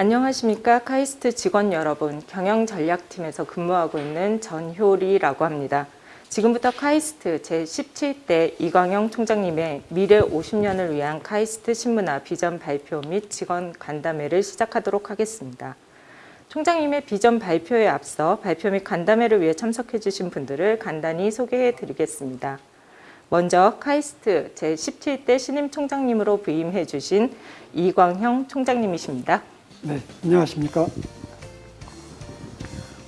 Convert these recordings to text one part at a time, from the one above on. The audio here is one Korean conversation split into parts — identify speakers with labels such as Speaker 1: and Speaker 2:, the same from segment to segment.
Speaker 1: 안녕하십니까 카이스트 직원 여러분 경영전략팀에서 근무하고 있는 전효리라고 합니다. 지금부터 카이스트 제17대 이광형 총장님의 미래 50년을 위한 카이스트 신문화 비전 발표 및 직원 간담회를 시작하도록 하겠습니다. 총장님의 비전 발표에 앞서 발표 및 간담회를 위해 참석해 주신 분들을 간단히 소개해 드리겠습니다. 먼저 카이스트 제17대 신임 총장님으로 부임해 주신 이광형 총장님이십니다.
Speaker 2: 네, 안녕하십니까.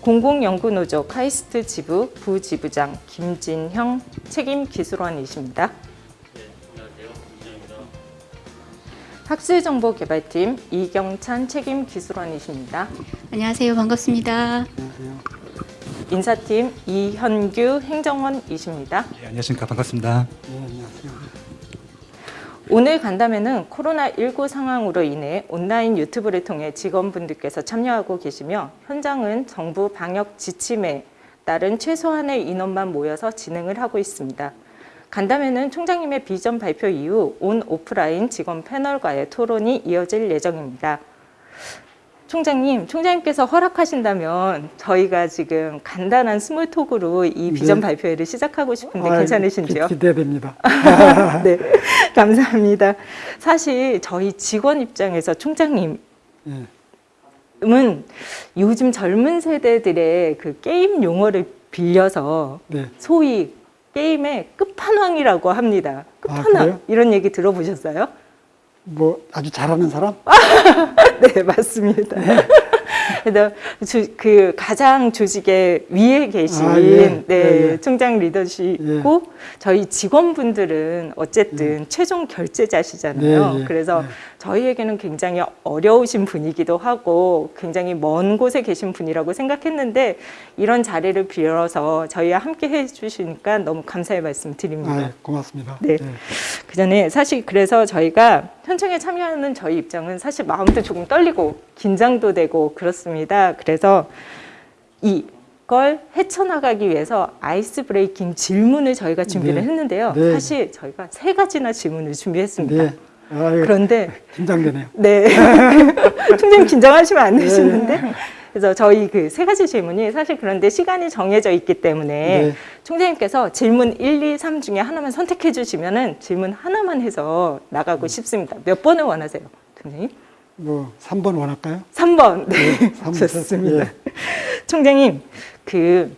Speaker 1: 공공연구노조 카이스트 지부 부지부장 김진형 책임기술원이십니다. 학술정보개발팀 이경찬 책임기술원이십니다.
Speaker 3: 안녕하세요. 반갑습니다.
Speaker 2: 안녕하세요.
Speaker 1: 인사팀 이현규 행정원이십니다.
Speaker 4: 네, 안녕하십니까 반갑습니다.
Speaker 2: 네, 안녕하세요.
Speaker 1: 오늘 간담회는 코로나19 상황으로 인해 온라인 유튜브를 통해 직원분들께서 참여하고 계시며 현장은 정부 방역 지침에 따른 최소한의 인원만 모여서 진행을 하고 있습니다. 간담회는 총장님의 비전 발표 이후 온 오프라인 직원 패널과의 토론이 이어질 예정입니다. 총장님, 총장님께서 허락하신다면 저희가 지금 간단한 스몰톡으로 이 비전
Speaker 2: 네.
Speaker 1: 발표회를 시작하고 싶은데
Speaker 2: 아이,
Speaker 1: 괜찮으신지요?
Speaker 2: 기, 기대됩니다.
Speaker 1: 네, 감사합니다. 사실 저희 직원 입장에서 총장님은
Speaker 2: 예,
Speaker 1: 요즘 젊은 세대들의 그 게임 용어를 빌려서
Speaker 2: 네.
Speaker 1: 소위 게임의 끝판왕이라고 합니다.
Speaker 2: 아,
Speaker 1: 끝판왕
Speaker 2: 그래요?
Speaker 1: 이런 얘기 들어보셨어요?
Speaker 2: 뭐 아주 잘하는 사람?
Speaker 1: 네, 맞습니다. 그래서 주- 그 가장 조직의 위에 계신
Speaker 2: 아, 예.
Speaker 1: 네,
Speaker 2: 예, 예.
Speaker 1: 총장 리더시고 저희 직원분들은 어쨌든 최종 결제자시잖아요.
Speaker 2: 네, 예.
Speaker 1: 그래서
Speaker 2: 네.
Speaker 1: 저희에게는 굉장히 어려우신 분이기도 하고 굉장히 먼 곳에 계신 분이라고 생각했는데 이런 자리를 빌어서 저희와 함께 해주시니까 너무 감사의 말씀 드립니다.
Speaker 2: 아, 고맙습니다.
Speaker 1: 네. 그 전에 사실 그래서 저희가 현장에 참여하는 저희 입장은 사실 마음도 조금 떨리고 긴장도 되고 그렇습니다. 그래서 이 걸 헤쳐나가기 위해서 아이스 브레이킹 질문을 저희가 준비를
Speaker 2: 네.
Speaker 1: 했는데요.
Speaker 2: 네.
Speaker 1: 사실 저희가 세 가지나 질문을 준비했습니다.
Speaker 2: 네. 아유,
Speaker 1: 그런데
Speaker 2: 긴장되네요.
Speaker 1: 네. 총장님 긴장하시면 안 되시는데. 그래서 저희 그 세 가지 질문이 사실 그런데 시간이 정해져 있기 때문에
Speaker 2: 네.
Speaker 1: 총장님께서 질문 1, 2, 3 중에 하나만 선택해 주시면 은 질문 하나만 해서 나가고 싶습니다. 몇 번을 원하세요? 총장님?
Speaker 2: 뭐 3번 원할까요?
Speaker 1: 3번. 네.
Speaker 2: 삼 번.
Speaker 1: 좋습니다.
Speaker 2: 예.
Speaker 1: 총장님, 그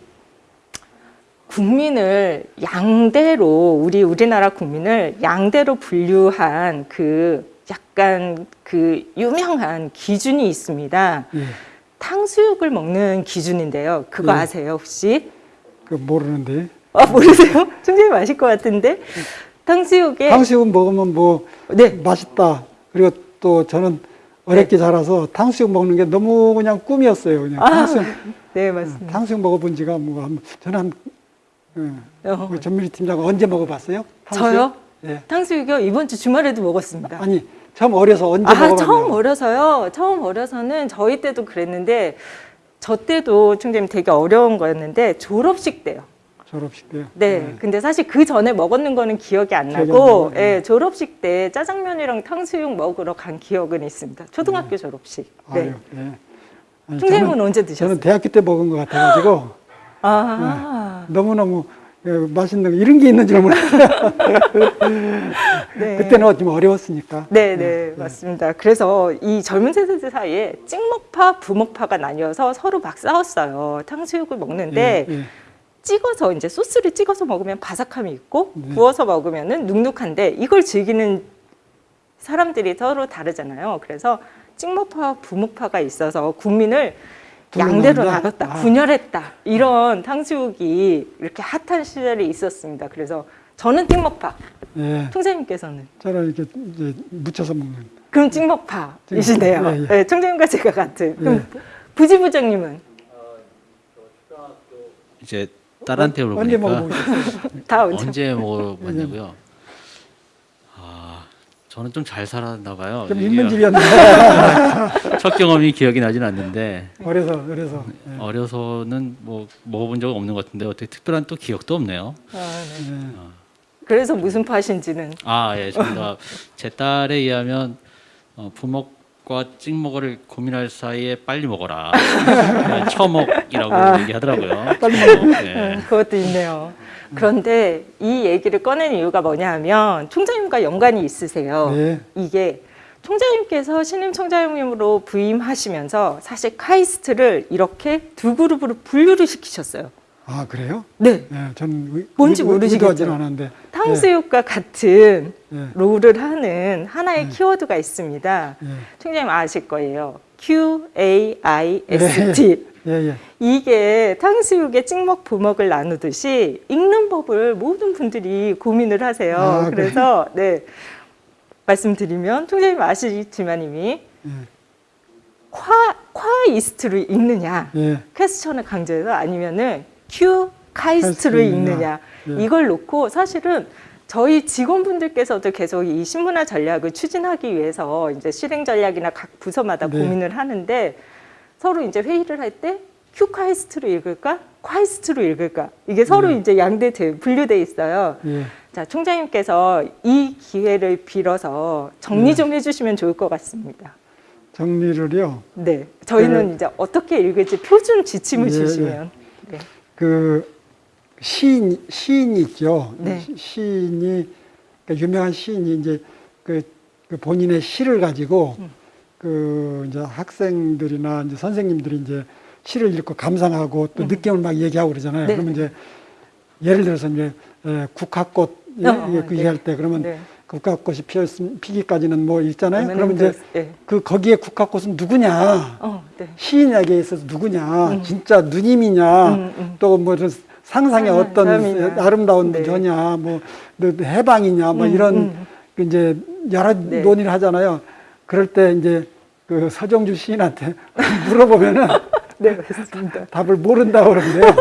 Speaker 1: 국민을 양대로 우리 우리나라 국민을 양대로 분류한 그 약간 그 유명한 기준이 있습니다.
Speaker 2: 예.
Speaker 1: 탕수육을 먹는 기준인데요. 그거
Speaker 2: 예.
Speaker 1: 아세요, 혹시?
Speaker 2: 그 모르는데.
Speaker 1: 아, 모르세요? 총장님 아실 것 같은데. 탕수육에
Speaker 2: 탕수육 먹으면 뭐
Speaker 1: 네.
Speaker 2: 맛있다. 그리고 또 저는 어렵게 자라서 탕수육 먹는 게 너무 그냥 꿈이었어요. 그냥
Speaker 1: 아,
Speaker 2: 탕수육,
Speaker 1: 네, 맞습니다.
Speaker 2: 탕수육 먹어본 지가 뭐 한, 저는 한 예.
Speaker 1: 어,
Speaker 2: 우리 전민희 팀장 언제 먹어봤어요? 탕수육?
Speaker 1: 저요?
Speaker 2: 예.
Speaker 1: 탕수육이요? 이번 주 주말에도 먹었습니다.
Speaker 2: 아니 처음 어려서 언제
Speaker 1: 아,
Speaker 2: 먹어봤나요?
Speaker 1: 처음 어려서요. 처음 어려서는 저희 때도 그랬는데 저 때도 총장님 되게 어려운 거였는데 졸업식 때요.
Speaker 2: 졸업식 때요.
Speaker 1: 네. 근데 사실 그 전에 먹었는 거는 기억이 안 나고,
Speaker 2: 나요? 네.
Speaker 1: 예, 졸업식 때 짜장면이랑 탕수육 먹으러 간 기억은 있습니다. 초등학교 졸업식. 네.
Speaker 2: 아유, 예. 아니,
Speaker 1: 총장님은
Speaker 2: 저는,
Speaker 1: 언제 드셨어요?
Speaker 2: 저는 대학교 때 먹은 것 같아가지고
Speaker 1: 아,
Speaker 2: 너무너무 예, 맛있는 거 이런 게 있는 줄 몰랐어요.
Speaker 1: 네.
Speaker 2: 그때는 좀 어려웠으니까.
Speaker 1: 네, 네, 맞습니다. 그래서 이 젊은 세대들 사이에 찍먹파, 부먹파가 나뉘어서 서로 막 싸웠어요. 탕수육을 먹는데
Speaker 2: 예, 예.
Speaker 1: 찍어서 이제 소스를 찍어서 먹으면 바삭함이 있고
Speaker 2: 네.
Speaker 1: 구워서 먹으면은 눅눅한데 이걸 즐기는 사람들이 서로 다르잖아요. 그래서 찍먹파와 부먹파가 있어서 국민을 양대로? 나눴다,
Speaker 2: 아.
Speaker 1: 분열했다 이런 탕수육이 이렇게 핫한 시절이 있었습니다. 그래서 저는 찍먹파,
Speaker 2: 예.
Speaker 1: 총장님께서는
Speaker 2: 저는 이렇게 이제 묻혀서 먹는.
Speaker 1: 그럼 찍먹파이시네요.
Speaker 2: 찍먹파, 예, 예.
Speaker 1: 네, 총장님과 제가 같은. 그럼 부지부장님은
Speaker 5: 이제 딸한테
Speaker 2: 언제
Speaker 5: 물어보니까
Speaker 2: 먹어보겠어요?
Speaker 1: 다 언제?
Speaker 5: 언제 먹어봤냐고요? 아 저는 좀 잘 살았나 봐요.
Speaker 2: 좀
Speaker 5: 이게
Speaker 2: 인문질이었는데
Speaker 5: 첫 경험이 기억이 나진 않는데
Speaker 2: 어려서 어려서. 예.
Speaker 5: 어려서는 뭐 먹어본 적 없는 것 같은데 어떻게 특별한 또 기억도 없네요.
Speaker 1: 아, 네.
Speaker 2: 예.
Speaker 1: 그래서 무슨 파신지는
Speaker 5: 아 예, 저희가 제 딸에 의하면 어, 부먹 처먹과 찍먹을 고민할 사이에 빨리 먹어라. 네, 처먹이라고 얘기하더라고요. 빨리 먹어. 네.
Speaker 1: 그것도 있네요. 그런데 이 얘기를 꺼낸 이유가 뭐냐 하면 총장님과 연관이 있으세요.
Speaker 2: 네.
Speaker 1: 이게 총장님께서 신임 총장님으로 부임하시면서 사실 카이스트를 이렇게 두 그룹으로 분류를 시키셨어요.
Speaker 2: 아 그래요?
Speaker 1: 네.
Speaker 2: 예, 전 의-
Speaker 1: 뭔지
Speaker 2: 의-
Speaker 1: 모르시겠죠?
Speaker 2: 않았는데.
Speaker 1: 탕수육과 같은
Speaker 2: 예,
Speaker 1: 롤을 하는 하나의 키워드가 있습니다.
Speaker 2: 예,
Speaker 1: 총장님 아실 거예요. Q A I S T.
Speaker 2: 예, 예.
Speaker 1: 이게 탕수육에 찍먹 부먹을 나누듯이 읽는 법을 모든 분들이 고민을 하세요.
Speaker 2: 아, 그래요?
Speaker 1: 그래서 네 말씀드리면 총장님 아시지만 이미
Speaker 2: 예,
Speaker 1: 콰 콰이스트로 읽느냐
Speaker 2: 예.
Speaker 1: 퀘스천을 강조해서 아니면은 큐 카이스트로
Speaker 2: 카이스트로
Speaker 1: 읽느냐
Speaker 2: 읽느냐. 예.
Speaker 1: 이걸 놓고 사실은 저희 직원분들께서도 계속 이 신문화 전략을 추진하기 위해서 이제 실행 전략이나 각 부서마다
Speaker 2: 네.
Speaker 1: 고민을 하는데 서로 이제 회의를 할 때 큐 카이스트로 읽을까 콰이스트로 읽을까 이게 서로
Speaker 2: 네.
Speaker 1: 이제 양대 분류돼 있어요.
Speaker 2: 예.
Speaker 1: 자 총장님께서 이 기회를 빌어서 정리
Speaker 2: 네.
Speaker 1: 좀 해주시면 좋을 것 같습니다.
Speaker 2: 정리를요.
Speaker 1: 네, 저희는 이제 어떻게 읽을지 표준 지침을
Speaker 2: 예,
Speaker 1: 주시면. 네.
Speaker 2: 그 시인 시인이 있죠.
Speaker 1: 네.
Speaker 2: 시- 시인이 그러니까 유명한 시인이 이제 그, 그 본인의 시를 가지고
Speaker 1: 음.
Speaker 2: 그 이제 학생들이나 이제 선생님들이 이제 시를 읽고 감상하고 또
Speaker 1: 음.
Speaker 2: 느낌을 막 얘기하고 그러잖아요.
Speaker 1: 네.
Speaker 2: 그러면 이제 예를 들어서 이제 에, 국화꽃 예,
Speaker 1: 어,
Speaker 2: 예, 그
Speaker 1: 네.
Speaker 2: 얘기할 때 그러면
Speaker 1: 네.
Speaker 2: 국화꽃이 피었음 피기까지는 뭐 있잖아요.
Speaker 1: 그러면
Speaker 2: 이제
Speaker 1: 그- 네.
Speaker 2: 그 거기에 국화꽃은 누구냐?
Speaker 1: 어, 네.
Speaker 2: 시인에게 있어서 누구냐, 진짜 누님이냐,
Speaker 1: 음, 음.
Speaker 2: 또뭐 상상의
Speaker 1: 아,
Speaker 2: 어떤
Speaker 1: 사람이냐.
Speaker 2: 아름다운
Speaker 1: 네.
Speaker 2: 저냐, 뭐또 해방이냐, 뭐
Speaker 1: 음,
Speaker 2: 이런
Speaker 1: 음.
Speaker 2: 그 이제 여러
Speaker 1: 네.
Speaker 2: 논의를 하잖아요. 그럴 때 이제 그 서정주 시인한테 물어보면은
Speaker 1: 네, 맞습니다.
Speaker 2: 답을 모른다고 그러는데요.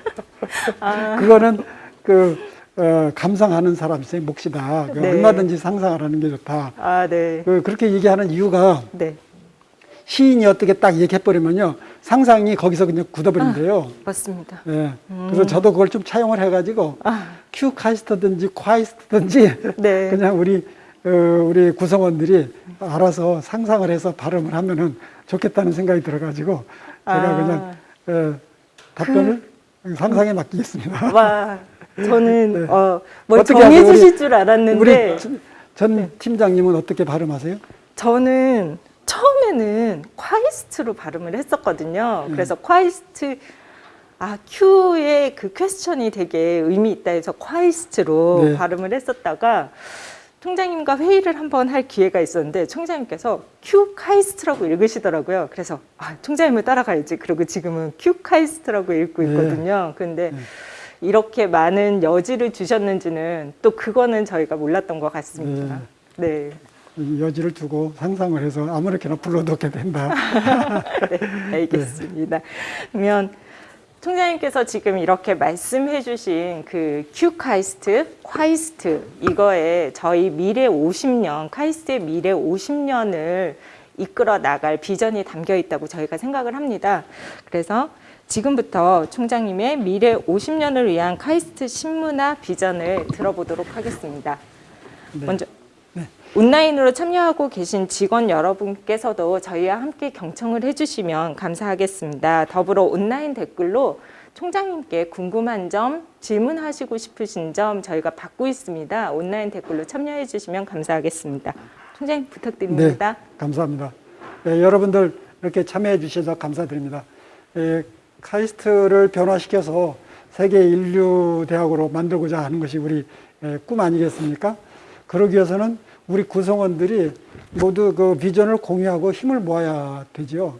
Speaker 1: 아,
Speaker 2: 그거는 그 어, 감상하는 사람 의 몫이다. 그
Speaker 1: 네.
Speaker 2: 얼마든지 상상하라는 게 좋다.
Speaker 1: 아, 네.
Speaker 2: 그 그렇게 얘기하는 이유가
Speaker 1: 네,
Speaker 2: 시인이 어떻게 딱 얘기해버리면요. 상상이 거기서 그냥 굳어버린대요.
Speaker 1: 맞습니다.
Speaker 2: 예. 그래서 저도 그걸 좀 차용을 해가지고
Speaker 1: 아,
Speaker 2: 큐 카이스트든지 콰이스트든지
Speaker 1: 네.
Speaker 2: 그냥 우리 어, 우리 구성원들이 알아서 상상을 해서 발음을 하면은 좋겠다는 생각이 들어가지고 제가
Speaker 1: 아.
Speaker 2: 그냥 예, 답변을 상상에 맡기겠습니다.
Speaker 1: 와, 저는
Speaker 2: 네.
Speaker 1: 어, 뭘 정해? 주실 줄 알았는데
Speaker 2: 전- 전 팀장님은 어떻게 발음하세요?
Speaker 1: 저는 처음에는 콰이스트로 발음을 했었거든요.
Speaker 2: 음.
Speaker 1: 그래서 콰이스트 아 Q의 그 question이 되게 의미 있다 해서 콰이스트로
Speaker 2: 네.
Speaker 1: 발음을 했었다가 총장님과 회의를 한번 할 기회가 있었는데 총장님께서 Q 카이스트라고 읽으시더라고요. 그래서 아, 총장님을 따라가야지. 그리고 지금은 Q 카이스트라고 읽고
Speaker 2: 네.
Speaker 1: 있거든요. 근데
Speaker 2: 네.
Speaker 1: 이렇게 많은 여지를 주셨는지는 또 그거는 저희가 몰랐던 것 같습니다. 네.
Speaker 2: 이 여지를 두고 상상을 해서 아무렇게나 불어넣게 된다.
Speaker 1: 네, 알겠습니다. 그러면 총장님께서 지금 이렇게 말씀해 주신 그 Q카이스트, 콰이스트 이거에 저희 미래 50년, 카이스트의 미래 50년을 이끌어 나갈 비전이 담겨 있다고 저희가 생각을 합니다. 그래서 지금부터 총장님의 미래 50년을 위한 카이스트 신문화 비전을 들어보도록 하겠습니다.
Speaker 2: 네.
Speaker 1: 먼저 온라인으로 참여하고 계신 직원 여러분께서도 저희와 함께 경청을 해주시면 감사하겠습니다. 더불어 온라인 댓글로 총장님께 궁금한 점, 질문하시고 싶으신 점 저희가 받고 있습니다. 온라인 댓글로 참여해 주시면 감사하겠습니다. 총장님 부탁드립니다.
Speaker 2: 네, 감사합니다. 예, 여러분들 이렇게 참여해 주셔서 감사드립니다. 예, 카이스트를 변화시켜서 세계 인류 대학으로 만들고자 하는 것이 우리 예, 꿈 아니겠습니까? 그러기 위해서는 우리 구성원들이 모두 그 비전을 공유하고 힘을 모아야 되죠.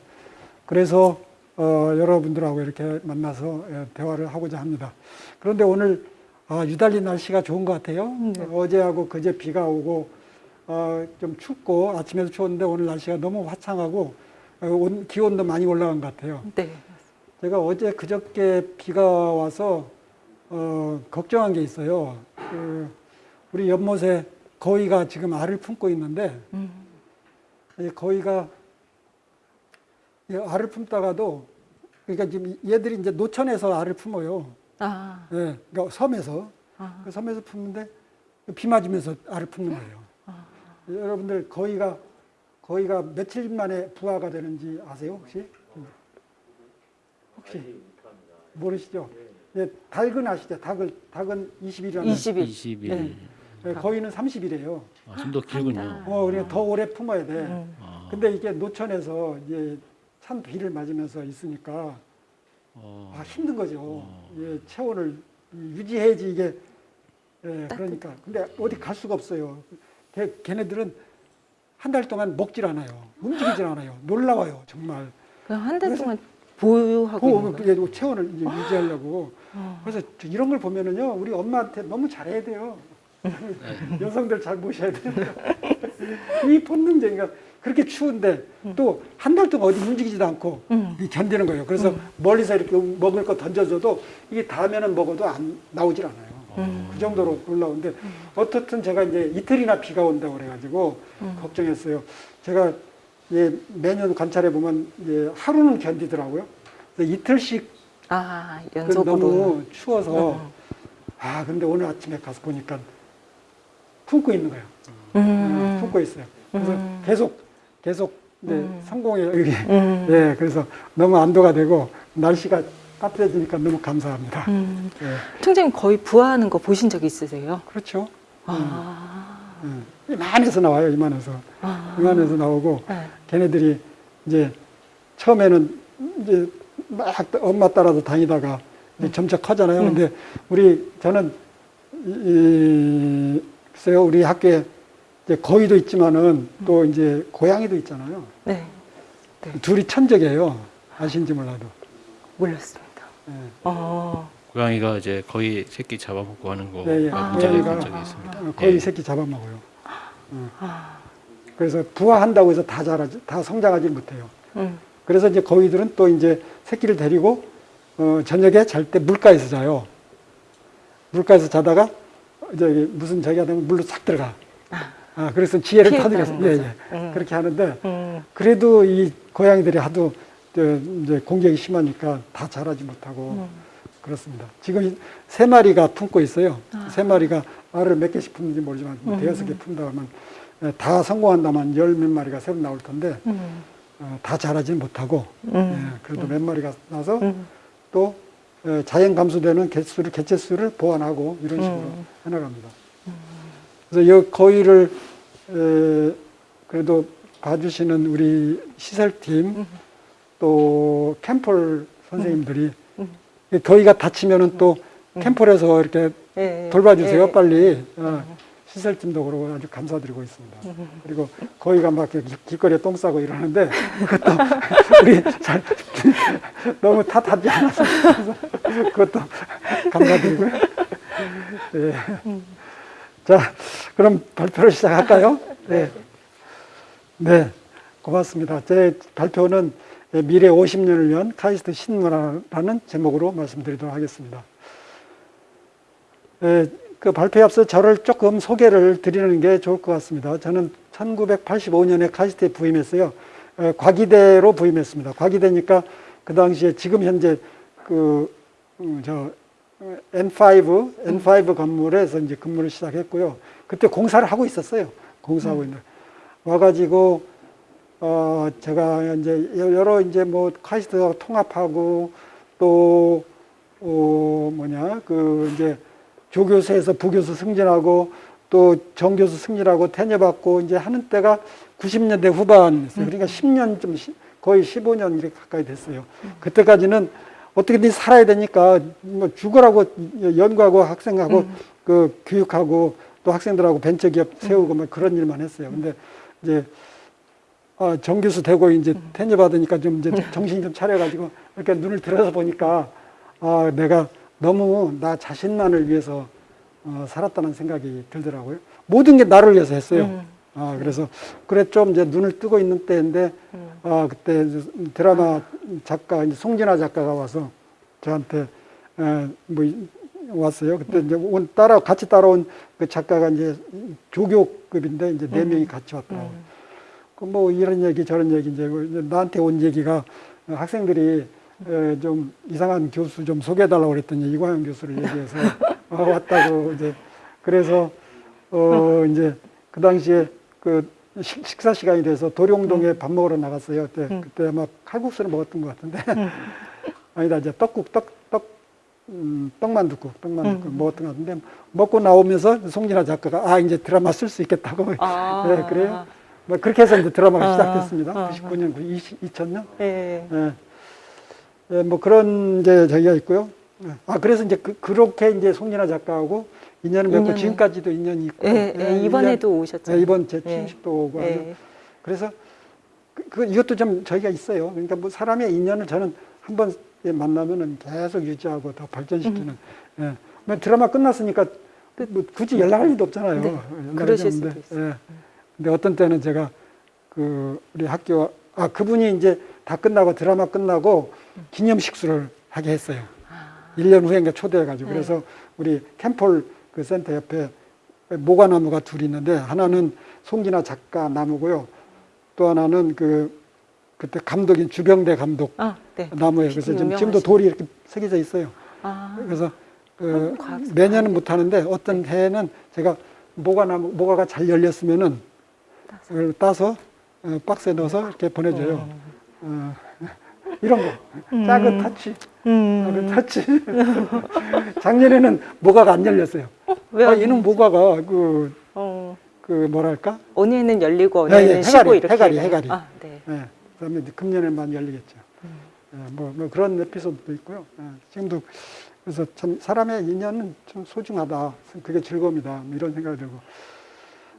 Speaker 2: 그래서 어, 여러분들하고 이렇게 만나서 예, 대화를 하고자 합니다. 그런데 오늘 아, 유달리 날씨가 좋은 것 같아요.
Speaker 1: 네.
Speaker 2: 어제하고 그제 비가 오고 어, 좀 춥고 아침에도 추웠는데 오늘 날씨가 너무 화창하고 어, 온- 기온도 많이 올라간 것 같아요.
Speaker 1: 네.
Speaker 2: 제가 어제 그저께 비가 와서 어, 걱정한 게 있어요. 그 우리 연못에 거위가 지금 알을 품고 있는데
Speaker 1: 음,
Speaker 2: 이 거위가 이 알을 품다가도 그러니까 지금 얘들이 이제 노천에서 알을 품어요.
Speaker 1: 아,
Speaker 2: 예, 그러니까 섬에서
Speaker 1: 아,
Speaker 2: 그 섬에서 품는데 비 맞으면서 알을 품는 거예요. 여러분들 거위가 거의가 며칠 만에 부화가 되는지 아세요 혹시? 혹시 모르시죠? 예, 닭은 아시죠? 닭을 닭은 20일이라는
Speaker 1: 20일.
Speaker 5: 20일.
Speaker 2: 네. 예, 거의는 30일이에요.
Speaker 5: 아, 좀 더 길군요.
Speaker 2: 어, 그러니까 더 오래 품어야 돼.
Speaker 1: 음.
Speaker 5: 아,
Speaker 2: 근데 이게 노천에서 이제 찬 비를 맞으면서 있으니까
Speaker 5: 어,
Speaker 2: 아, 힘든 거죠. 예, 체온을 유지해야지 이게 예, 그러니까. 근데 어디 갈 수가 없어요. 걔, 걔네들은 한 달 동안 먹질 않아요. 움직이질 않아요. 놀라워요, 정말.
Speaker 1: 그냥 한달 동안 보유하고
Speaker 2: 그,
Speaker 1: 있는 거예요?
Speaker 2: 그게 체온을 이제 유지하려고.
Speaker 1: 어.
Speaker 2: 그래서 저 이런 걸 보면은요, 우리 엄마한테 너무 잘해야 돼요. 여성들 잘 모셔야 돼요. 이 본능적인가 그렇게 추운데 또한 달 동안 어디 움직이지도 않고
Speaker 1: 음.
Speaker 2: 이 견디는 거예요. 그래서 멀리서 이렇게 먹을 거 던져줘도 이게 다음에는 먹어도 안 나오질 않아요.
Speaker 1: 음.
Speaker 2: 그 정도로 놀라운데 어떻든 제가 이제 이틀이나 비가 온다고 그래가지고 걱정했어요. 제가 예, 매년 관찰해 보면 이제 하루는 견디더라고요. 이틀씩
Speaker 1: 아,
Speaker 2: 그. 너무 추워서
Speaker 1: 음.
Speaker 2: 아 근데 오늘 아침에 가서 보니까 품고 있는 거예요.
Speaker 1: 음.
Speaker 2: 품고 있어요. 그래서
Speaker 1: 음.
Speaker 2: 계속 계속 네,
Speaker 1: 음.
Speaker 2: 성공해 여기.
Speaker 1: 음.
Speaker 2: 네, 그래서 너무 안도가 되고 날씨가 따뜻해지니까 너무 감사합니다.
Speaker 1: 음.
Speaker 2: 네,
Speaker 1: 총장님 거의 부화하는 거 보신 적 있으세요?
Speaker 2: 그렇죠.
Speaker 1: 아.
Speaker 2: 네. 이만해서 나와요. 이만해서
Speaker 1: 아.
Speaker 2: 이만해서 나오고
Speaker 1: 네.
Speaker 2: 걔네들이 이제 처음에는 이제 막 엄마 따라서 다니다가 이제
Speaker 1: 음.
Speaker 2: 점차 커잖아요. 근데 우리 저는 이, 이 글쎄요 우리 학교에 이제 거위도 있지만은 또 이제 고양이도 있잖아요.
Speaker 1: 네.
Speaker 2: 둘이 천적이에요. 아신지 몰라도.
Speaker 1: 몰랐습니다.
Speaker 2: 예.
Speaker 1: 어.
Speaker 5: 고양이가 이제 거의 새끼 잡아먹고 하는 거
Speaker 2: 예, 예.
Speaker 1: 아.
Speaker 5: 본 적이
Speaker 2: 고양이가
Speaker 5: 본 적이 있습니다.
Speaker 2: 어, 거위
Speaker 5: 예.
Speaker 2: 새끼 잡아먹어요.
Speaker 1: 아.
Speaker 2: 그래서 부화한다고 해서 다 자라지, 다 성장하지 못해요.
Speaker 1: 음.
Speaker 2: 그래서 이제 거위들은 또 이제 새끼를 데리고 어, 저녁에 잘 때 물가에서 자요. 물가에서 자다가 저기 무슨 저기 하다 보면 물로 싹 들어가. 아, 그래서 지혜를 터득해서 예. 예.
Speaker 1: 음.
Speaker 2: 그렇게 하는데
Speaker 1: 음.
Speaker 2: 그래도 이 고양이들이 하도 저, 이제 공격이 심하니까 다 자라지 못하고
Speaker 1: 음.
Speaker 2: 그렇습니다. 지금 이세 마리가 품고 있어요.
Speaker 1: 아.
Speaker 2: 세 마리가 알을 몇 개씩 품는지 모르지만 뭐
Speaker 1: 음.
Speaker 2: 대여섯 개 품다 하면 예, 다 성공한다면 열 몇 마리가 새로 나올 텐데
Speaker 1: 음.
Speaker 2: 어, 다 자라지는 못하고
Speaker 1: 음.
Speaker 2: 예, 그래도 몇 마리가 나서
Speaker 1: 음.
Speaker 2: 또 예, 자연 감소되는 개수를 개체수를 보완하고 이런 식으로
Speaker 1: 음.
Speaker 2: 해나갑니다. 그래서 이 거위를 에, 그래도 봐주시는 우리 시설팀
Speaker 1: 음.
Speaker 2: 또 캠폴 선생님들이 이 거위가 다치면은 또 캠폴에서 이렇게
Speaker 1: 예, 예.
Speaker 2: 돌봐주세요
Speaker 1: 예.
Speaker 2: 빨리 어, 시설팀도 그러고 아주 감사드리고 있습니다. 그리고 거위가 막 길거리에 똥 싸고 이러는데 그것도 우리 잘 너무 탓하지 않아서 그것도 감사드리고요. 예. 자, 그럼 발표를 시작할까요? 네. 네, 고맙습니다. 제 발표는 미래 50년을 위한 카이스트 신문화라는 제목으로 말씀드리도록 하겠습니다. 에, 그 발표에 앞서 저를 조금 소개를 드리는 게 좋을 것 같습니다. 저는 1985년에 카이스트에 부임했어요. 에, 과기대로 부임했습니다. 과기대니까 그 당시에 지금 현재 그, 음, 저, 어, N5, N5 건물에서 이제 근무를 시작했고요. 그때 공사를 하고 있었어요. 공사하고 있는. 와가지고, 어, 제가 이제 여러 이제 뭐 카이스트하고 통합하고 또, 어, 뭐냐, 그 이제 조교수에서 부교수 승진하고 또 정교수 승진하고 테녀받고 이제 하는 때가 90년대 후반이었어요. 그러니까 10년 좀 시- 거의 15년 이렇게 가까이 됐어요. 그때까지는 어떻게든 살아야 되니까 뭐 죽으라고 연구하고 학생하고 그 교육하고 또 학생들하고 벤처기업 세우고 뭐 그런 일만 했어요. 근데 이제 아, 정교수 되고 이제 테녀 받으니까 좀 이제 정신 좀 차려가지고 이렇게 눈을 들어서 보니까 아, 내가 너무 나 자신만을 위해서 어, 살았다는 생각이 들더라고요. 모든 게 나를 위해서 했어요.
Speaker 1: 음.
Speaker 2: 아, 그래서 그래 좀 이제 눈을 뜨고 있는 때인데
Speaker 1: 음.
Speaker 2: 아, 그때 드라마 작가 이제 송진아 작가가 와서 저한테 에, 뭐 이- 왔어요. 그때 이제 온 따라 같이 따라온 그 작가가 이제 조교급인데 이제 네 명이 같이 왔더라고요.
Speaker 1: 음.
Speaker 2: 그뭐 이런 얘기 저런 얘기 이제 그 이제 나한테 온 얘기가 어, 학생들이 에, 좀 이상한 교수 좀 소개해달라고 그랬더니 이광현 교수를 얘기해서 어, 왔다고 이제 그래서 어 이제 그 당시에 그 식, 식사 시간이 돼서 도룡동에 밥 먹으러 나갔어요. 그때 그때 아마 칼국수를 먹었던 것 같은데 아니다 이제 떡국 떡떡 음, 떡만둣국 떡만둣국 먹었던 것 같은데 먹고 나오면서 송진아 작가가 아 이제 드라마 쓸 수 있겠다고
Speaker 1: 아.
Speaker 2: 네, 그래요. 뭐 그렇게 해서 이제 드라마가
Speaker 1: 아,
Speaker 2: 시작됐습니다.
Speaker 1: 아,
Speaker 2: 99년, 2000년.
Speaker 1: 예.
Speaker 2: 예. 예, 뭐 그런 이제 저기가 있고요. 예. 아 그래서 이제 그, 그렇게 이제 송진아 작가하고 인연을 맺고. 지금까지도 인연이 있고.
Speaker 1: 예, 예,
Speaker 2: 일
Speaker 1: 이번에도
Speaker 2: 년-
Speaker 1: 오셨죠.
Speaker 2: 예, 이번 제
Speaker 1: 예.
Speaker 2: 취임식도 오고 하죠.
Speaker 1: 예.
Speaker 2: 그래서 그, 그 이것도 좀 저희가 있어요. 그러니까 뭐 사람의 인연을 저는 한번 만나면은 계속 유지하고 더 발전시키는. 예. 뭐 드라마 끝났으니까 뭐 굳이 연락할 일도 없잖아요.
Speaker 1: 네, 그러실 수도 있어요.
Speaker 2: 예. 근데 어떤 때는 제가 그 우리 학교 아 그분이 이제 다 끝나고 드라마 끝나고 기념식수를 하게 했어요. 일 1년 후에 초대해가지고
Speaker 1: 네.
Speaker 2: 그래서 우리 캠폴 그 센터 옆에 모과나무가 둘이 있는데 하나는 송진아 작가 나무고요. 또 하나는 그 그때 감독인 주병대 감독
Speaker 1: 아, 네.
Speaker 2: 나무예요. 그래서 지금 지금도 돌이 이렇게 새겨져 있어요.
Speaker 1: 아,
Speaker 2: 그래서 그. 매년은 못 하는데 어떤 해에는 제가 모과나무 모과가 잘 열렸으면은 그걸 따서 어, 박스에 넣어서 이렇게 보내줘요. 어, 이런 거 작은 터치,
Speaker 1: 음.
Speaker 2: 작은 터치. 작년에는 모과가 안 열렸어요.
Speaker 1: 왜요?
Speaker 2: 아, 얘는 모과가 그,
Speaker 1: 어,
Speaker 2: 그 뭐랄까?
Speaker 1: 해는 열리고
Speaker 2: 예, 예,
Speaker 1: 해는 쉬고 이렇게.
Speaker 2: 해가리. 해가리.
Speaker 1: 아, 네.
Speaker 2: 예, 그다음에 이제 금년에만 열리겠죠. 예, 뭐, 뭐 그런 에피소드도 있고요. 예, 지금도 그래서 참 사람의 인연은 좀 소중하다. 그게 즐거움이다. 뭐 이런 생각이 들고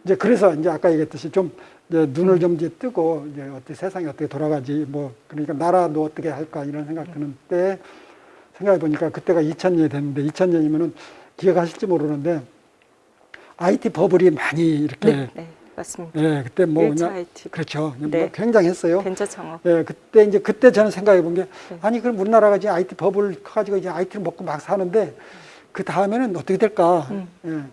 Speaker 2: 이제 그래서 이제 아까 얘기했듯이 좀 눈을 좀 이제 뜨고 이제 어떻게 세상이 어떻게 돌아가지 뭐 그러니까 나라도 어떻게 할까 이런 생각 드는 때 생각해 보니까 그때가 2000년이 됐는데 2000년이면은 기억하실지 모르는데 IT 버블이 많이 이렇게
Speaker 1: 네, 네, 맞습니다.
Speaker 2: 예, 그때 뭐 그냥
Speaker 1: IT.
Speaker 2: 그렇죠. 그냥
Speaker 1: 네.
Speaker 2: 뭐 굉장했어요.
Speaker 1: 벤처 창업.
Speaker 2: 예, 그때 이제 그때 저는 생각해 본게
Speaker 1: 네.
Speaker 2: 아니 그럼 우리나라가 이제 IT 버블 커가지고 이제 IT를 먹고 막 사는데 그 다음에는 어떻게 될까?
Speaker 1: 음.
Speaker 2: 예,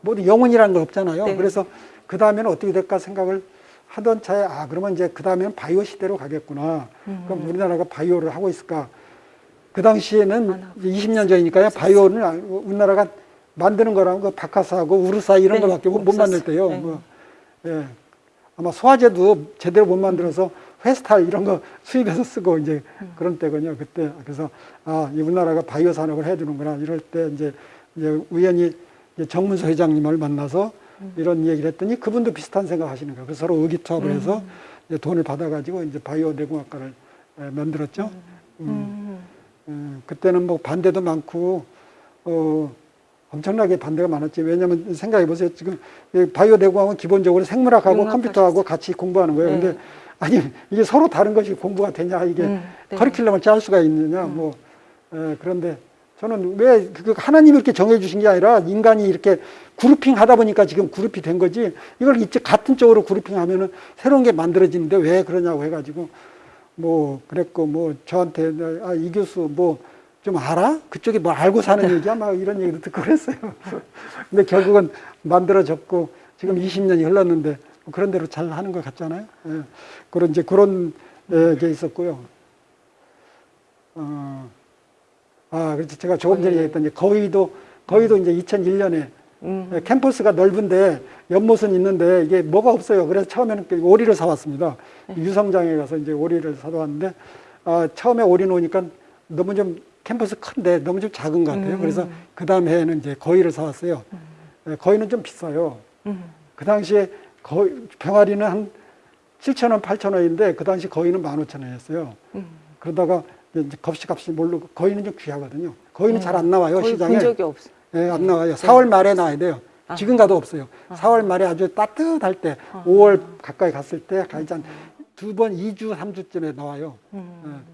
Speaker 2: 모두 영혼이라는 건 없잖아요.
Speaker 1: 네.
Speaker 2: 그래서 그 다음에는 어떻게 될까 생각을 하던 차에 아 그러면 이제 그 다음에는 바이오 시대로 가겠구나.
Speaker 1: 음.
Speaker 2: 그럼 우리나라가 바이오를 하고 있을까? 그 당시에는
Speaker 1: 안 하고
Speaker 2: 이제 20년 전이니까요. 바이오를 아- 우리나라가 만드는 거랑 그 바카스하고 우르사 이런
Speaker 1: 네,
Speaker 2: 거밖에 못. 만들 때요.
Speaker 1: 네.
Speaker 2: 뭐, 예. 아마 소화제도 제대로 못 만들어서 회스탈 이런 거 수입해서 쓰고 이제 그런 때군요. 그때 그래서 아, 이 우리나라가 바이오 산업을 해주는구나 이럴 때 이제 이제 우연히 이제 정문서 회장님을 만나서 이런 얘기를 했더니 그분도 비슷한 생각 하시는 거예요. 그래서 서로 의기투합을 해서 이제 돈을 받아가지고 이제 바이오 내공학과를 예, 만들었죠. 음.
Speaker 1: 음.
Speaker 2: 음, 그때는 뭐 반대도 많고 어, 엄청나게 반대가 많았지. 왜냐하면 생각해 보세요. 지금 이 바이오 내공학은 기본적으로 생물학하고. 컴퓨터하고 같이 공부하는 거예요.
Speaker 1: 네.
Speaker 2: 근데 아니 이게 서로 다른 것이 공부가 되냐 이게
Speaker 1: 음, 네.
Speaker 2: 커리큘럼을 짤 수가 있느냐 뭐 에, 그런데 저는 왜그 하나님이 이렇게 정해 주신 게 아니라 인간이 이렇게 그룹핑 하다 보니까 지금 그룹이 된 거지 이걸 이제 같은 쪽으로 그룹핑 하면은 새로운 게 만들어지는데 왜 그러냐고 해가지고 뭐 그랬고 뭐 저한테 아 이 교수 뭐 좀 알아? 그쪽이 뭐 알고 사는 얘기야? 막 이런 얘기도 듣고 그랬어요. 근데 결국은 만들어졌고 지금 20년이 흘렀는데 그런 대로 잘 하는 것 같잖아요. 예. 그런 이제 그런 예, 게 있었고요. 어, 아, 그래서 제가 조금 전에
Speaker 1: 거의.
Speaker 2: 얘기했던 이제 거의도 거의도 이제 2001년에
Speaker 1: 음.
Speaker 2: 예, 캠퍼스가 넓은데 연못은 있는데 이게 뭐가 없어요. 그래서 처음에는 그 오리를 사왔습니다. 유성장에 가서 이제 오리를 사다 왔는데 아, 처음에 오리 놓으니까 너무 좀 캠퍼스 큰데 너무 좀 작은 것 같아요.
Speaker 1: 음.
Speaker 2: 그래서 그 다음 해에는 이제 거위를 사왔어요. 예, 거위는 좀 비싸요.
Speaker 1: 음.
Speaker 2: 그 당시에 거의 병아리는 한 7천 원, 8천 원인데 그 당시 거위는 15,000원이었어요.
Speaker 1: 음.
Speaker 2: 그러다가 값이 모르고 거위는 좀 귀하거든요. 거위는
Speaker 1: 네.
Speaker 2: 잘안 나와요 시장에.
Speaker 1: 본 적이 없어요.
Speaker 2: 예, 안 나와요. 4월 말에 나와야 돼요.
Speaker 1: 아.
Speaker 2: 지금 가도 없어요. 4월 말에 아주 따뜻할 때, 5월 가까이 갔을 때, 가장 두 번, 2주, 3주쯤에 나와요.
Speaker 1: 음.
Speaker 2: 예.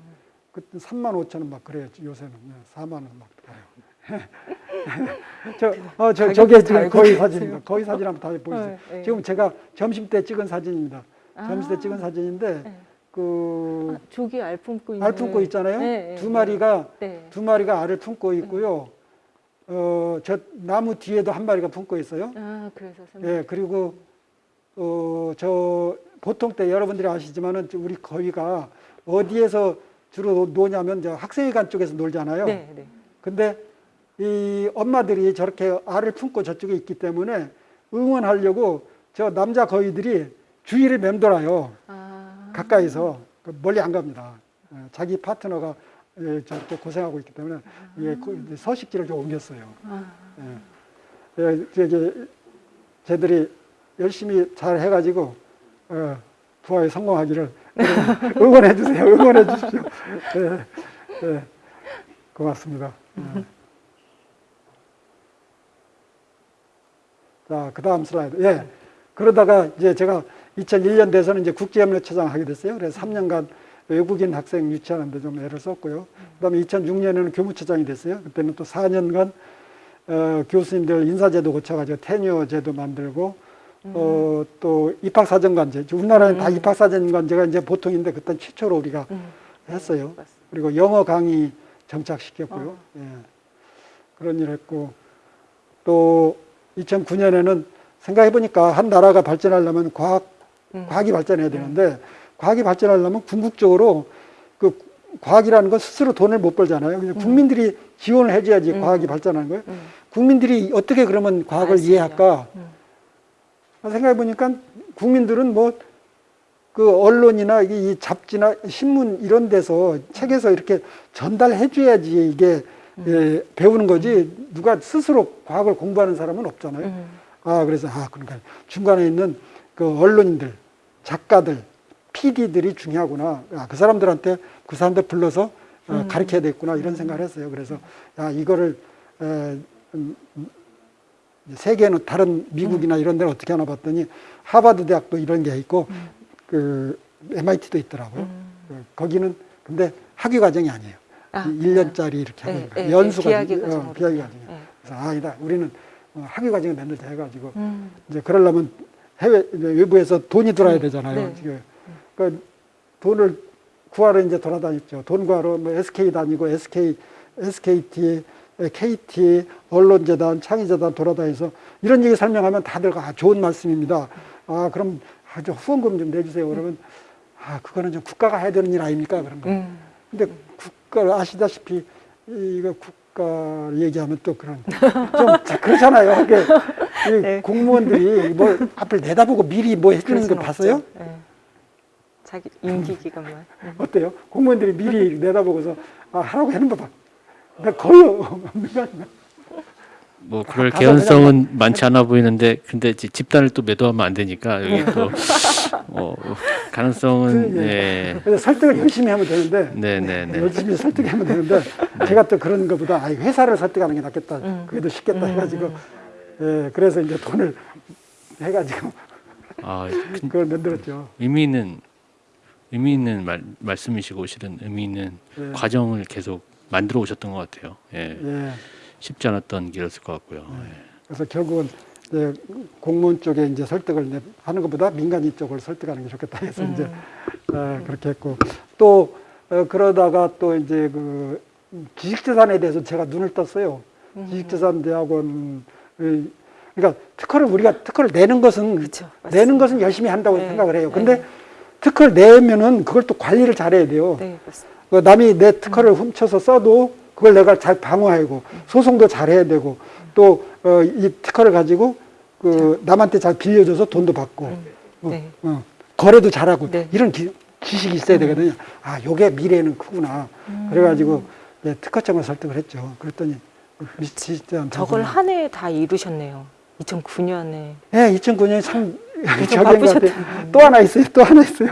Speaker 2: 그때 3만 5천 원 막 그래요. 요새는. 예, 4만 원막 가요. 저, 어, 저, 저게
Speaker 1: 다
Speaker 2: 지금 거의. 사진입니다. 거의 사진 한번 다 보여주세요.
Speaker 1: 네, 네.
Speaker 2: 지금 제가 점심 때 찍은 사진입니다. 점심 때
Speaker 1: 아.
Speaker 2: 찍은 사진인데,
Speaker 1: 네.
Speaker 2: 그,
Speaker 1: 아, 조기 알 품고 있는.
Speaker 2: 알 품고 있잖아요.
Speaker 1: 네, 네,
Speaker 2: 두 마리가
Speaker 1: 네.
Speaker 2: 두 마리가 알을 품고 있고요. 어, 저 나무 뒤에도 한 마리가 품고 있어요.
Speaker 1: 아, 그래서 선생님.
Speaker 2: 예, 그리고 어, 저 보통 때 여러분들이 아시지만은 저 우리 거위가 어디에서 주로 노냐면 저 학생회관 쪽에서 놀잖아요.
Speaker 1: 네, 네.
Speaker 2: 근데 이 엄마들이 저렇게 알을 품고 저쪽에 있기 때문에 응원하려고 저 남자 거위들이 주위를 맴돌아요.
Speaker 1: 아,
Speaker 2: 가까이서 그 멀리 안 갑니다. 예, 자기 파트너가 예, 저렇게 고생하고 있기 때문에 예, 그 서식지를 좀 옮겼어요.
Speaker 1: 아,
Speaker 2: 예, 쟤들이 열심히 잘 해가지고 어, 부하에 성공하기를 응원해 주세요. 응원해 주십시오. 예, 예, 고맙습니다. 예. 자, 그 다음 슬라이드. 예. 그러다가 이제 제가 2001년 돼서는 이제 국제협력처장 하게 됐어요. 그래서 3년간 외국인 학생 유치하는데 좀 애를 썼고요. 그 다음에 2006년에는 교무처장이 됐어요. 그때는 또 4년간 어, 교수님들 인사제도 고쳐가지고 테뉴어 제도 만들고 어, 또 입학사정관제. 우리나라는 다 입학사정관제가 이제 보통인데 그때 최초로 우리가
Speaker 1: 음.
Speaker 2: 했어요.
Speaker 1: 맞습니다.
Speaker 2: 그리고 영어 강의 정착시켰고요. 예. 그런 일 했고 또 2009년에는 생각해 보니까 한 나라가 발전하려면 과학
Speaker 1: 음.
Speaker 2: 과학이 발전해야 되는데 과학이 발전하려면 궁극적으로 그 과학이라는 건 스스로 돈을 못 벌잖아요. 그냥 국민들이 지원을 해줘야지 과학이 발전하는 거예요.
Speaker 1: 음.
Speaker 2: 국민들이 어떻게 그러면 과학을
Speaker 1: 알수
Speaker 2: 이해할까?
Speaker 1: 음.
Speaker 2: 생각해 보니까 국민들은 뭐 그 언론이나 이이 잡지나 신문 이런 데서 책에서 이렇게 전달해 줘야지 이게 예, 배우는 거지 누가 스스로 과학을 공부하는 사람은 없잖아요.
Speaker 1: 음.
Speaker 2: 아 그래서 아 그러니까 중간에 있는 그 언론인들, 작가들, PD들이 중요하구나. 아, 그 사람들한테 그 사람들 불러서 어, 가르쳐야 되겠구나 이런 생각을 했어요. 그래서 야 이거를 에, 음, 음, 세계는 다른 미국이나 이런 데는 어떻게 하나 봤더니 하버드 대학도 이런 게 있고 그 MIT도 있더라고요. 그 거기는 근데 학위 과정이 아니에요.
Speaker 1: 아,
Speaker 2: 1년짜리 이렇게
Speaker 1: 네,
Speaker 2: 하는 거예요.
Speaker 1: 네,
Speaker 2: 연수가
Speaker 1: 비학위
Speaker 2: 어. 비학위 과정이에요.
Speaker 1: 네.
Speaker 2: 그래서 아니다. 우리는 어, 학위 과정을 만들자 해가지고
Speaker 1: 음.
Speaker 2: 이제 그러려면 해외 외부에서 돈이 들어야 되잖아요.
Speaker 1: 네.
Speaker 2: 지금. 그러니까 돈을 구하러 이제 돌아다녔죠. 돈 구하러 뭐 SK 다니고 SK, SKT, KT, 언론재단, 창의재단 돌아다녀서 이런 얘기 설명하면 다들 아, 좋은 말씀입니다. 아 그럼 아주 후원금 좀 내주세요. 그러면 아 그거는 좀 국가가 해야 되는 일 아닙니까? 그런 거.
Speaker 1: 음.
Speaker 2: 근데 국가 아시다시피 이거 국가 얘기하면 또 그런 좀 그렇잖아요.
Speaker 1: 네.
Speaker 2: 공무원들이 뭐 앞을 내다보고 미리 뭐 해주는 거 봤어요?
Speaker 1: 네. 자기 임기 기간만. 음.
Speaker 2: 어때요? 공무원들이 미리 내다보고서 아, 하라고 하는 거 봐. 나 거의 없는 거 아닌가?
Speaker 5: 뭐 그럴
Speaker 2: 가서
Speaker 5: 개연성은 많지 않아 보이는데 근데 이제 집단을 또 매도하면 안 되니까 여기 또 어, 가능성은
Speaker 2: 그, 예.
Speaker 5: 네.
Speaker 2: 그래서 설득을 열심히 하면 되는데
Speaker 5: 네네네.
Speaker 2: 열심히 설득하면 되는데 제가 또 그런 것보다 아, 회사를 설득하는 게 낫겠다. 그게 더 쉽겠다 해가지고 예, 그래서 이제 돈을 해가지고
Speaker 5: 아, 큰
Speaker 2: 그걸 만들었죠.
Speaker 5: 의미 있는 의미 있는 말, 말씀이시고 실은 의미 있는
Speaker 2: 예.
Speaker 5: 과정을 계속 만들어 오셨던 것 같아요. 예.
Speaker 2: 예.
Speaker 5: 쉽지 않았던 길이었을 것 같고요.
Speaker 2: 네.
Speaker 5: 예.
Speaker 2: 그래서 결국은 이제 공무원 쪽에 이제 설득을 이제 하는 것보다 민간인 쪽을 설득하는 게 좋겠다 해서 이제 어, 그렇게 했고 또 어, 그러다가 또 이제 그 지식재산에 대해서 제가 눈을 떴어요. 지식재산 대학원 그러니까 특허를 우리가 특허를 내는 것은
Speaker 1: 그쵸,
Speaker 2: 내는 것은 열심히 한다고
Speaker 1: 네,
Speaker 2: 생각을 해요.
Speaker 1: 네.
Speaker 2: 근데 특허를 내면은 그걸 또 관리를 잘해야 돼요.
Speaker 1: 네, 맞습니다.
Speaker 2: 그 남이 내 특허를 훔쳐서 써도 그걸 내가 잘 방어하고 소송도 잘해야 되고 또이 특허를 가지고 그 남한테 잘 빌려줘서 돈도 받고 어,
Speaker 1: 네.
Speaker 2: 어, 거래도 잘하고
Speaker 1: 네.
Speaker 2: 이런 기, 지식이 있어야 되거든요. 아, 요게 미래는 크구나. 그래가지고 네, 특허청을 설득을 했죠. 그랬더니 미치지
Speaker 1: 저걸 한 해에 다 이루셨네요. 2009년에.
Speaker 2: 네, 2009년에 참. 또 하나 있어요. 또 하나 있어요.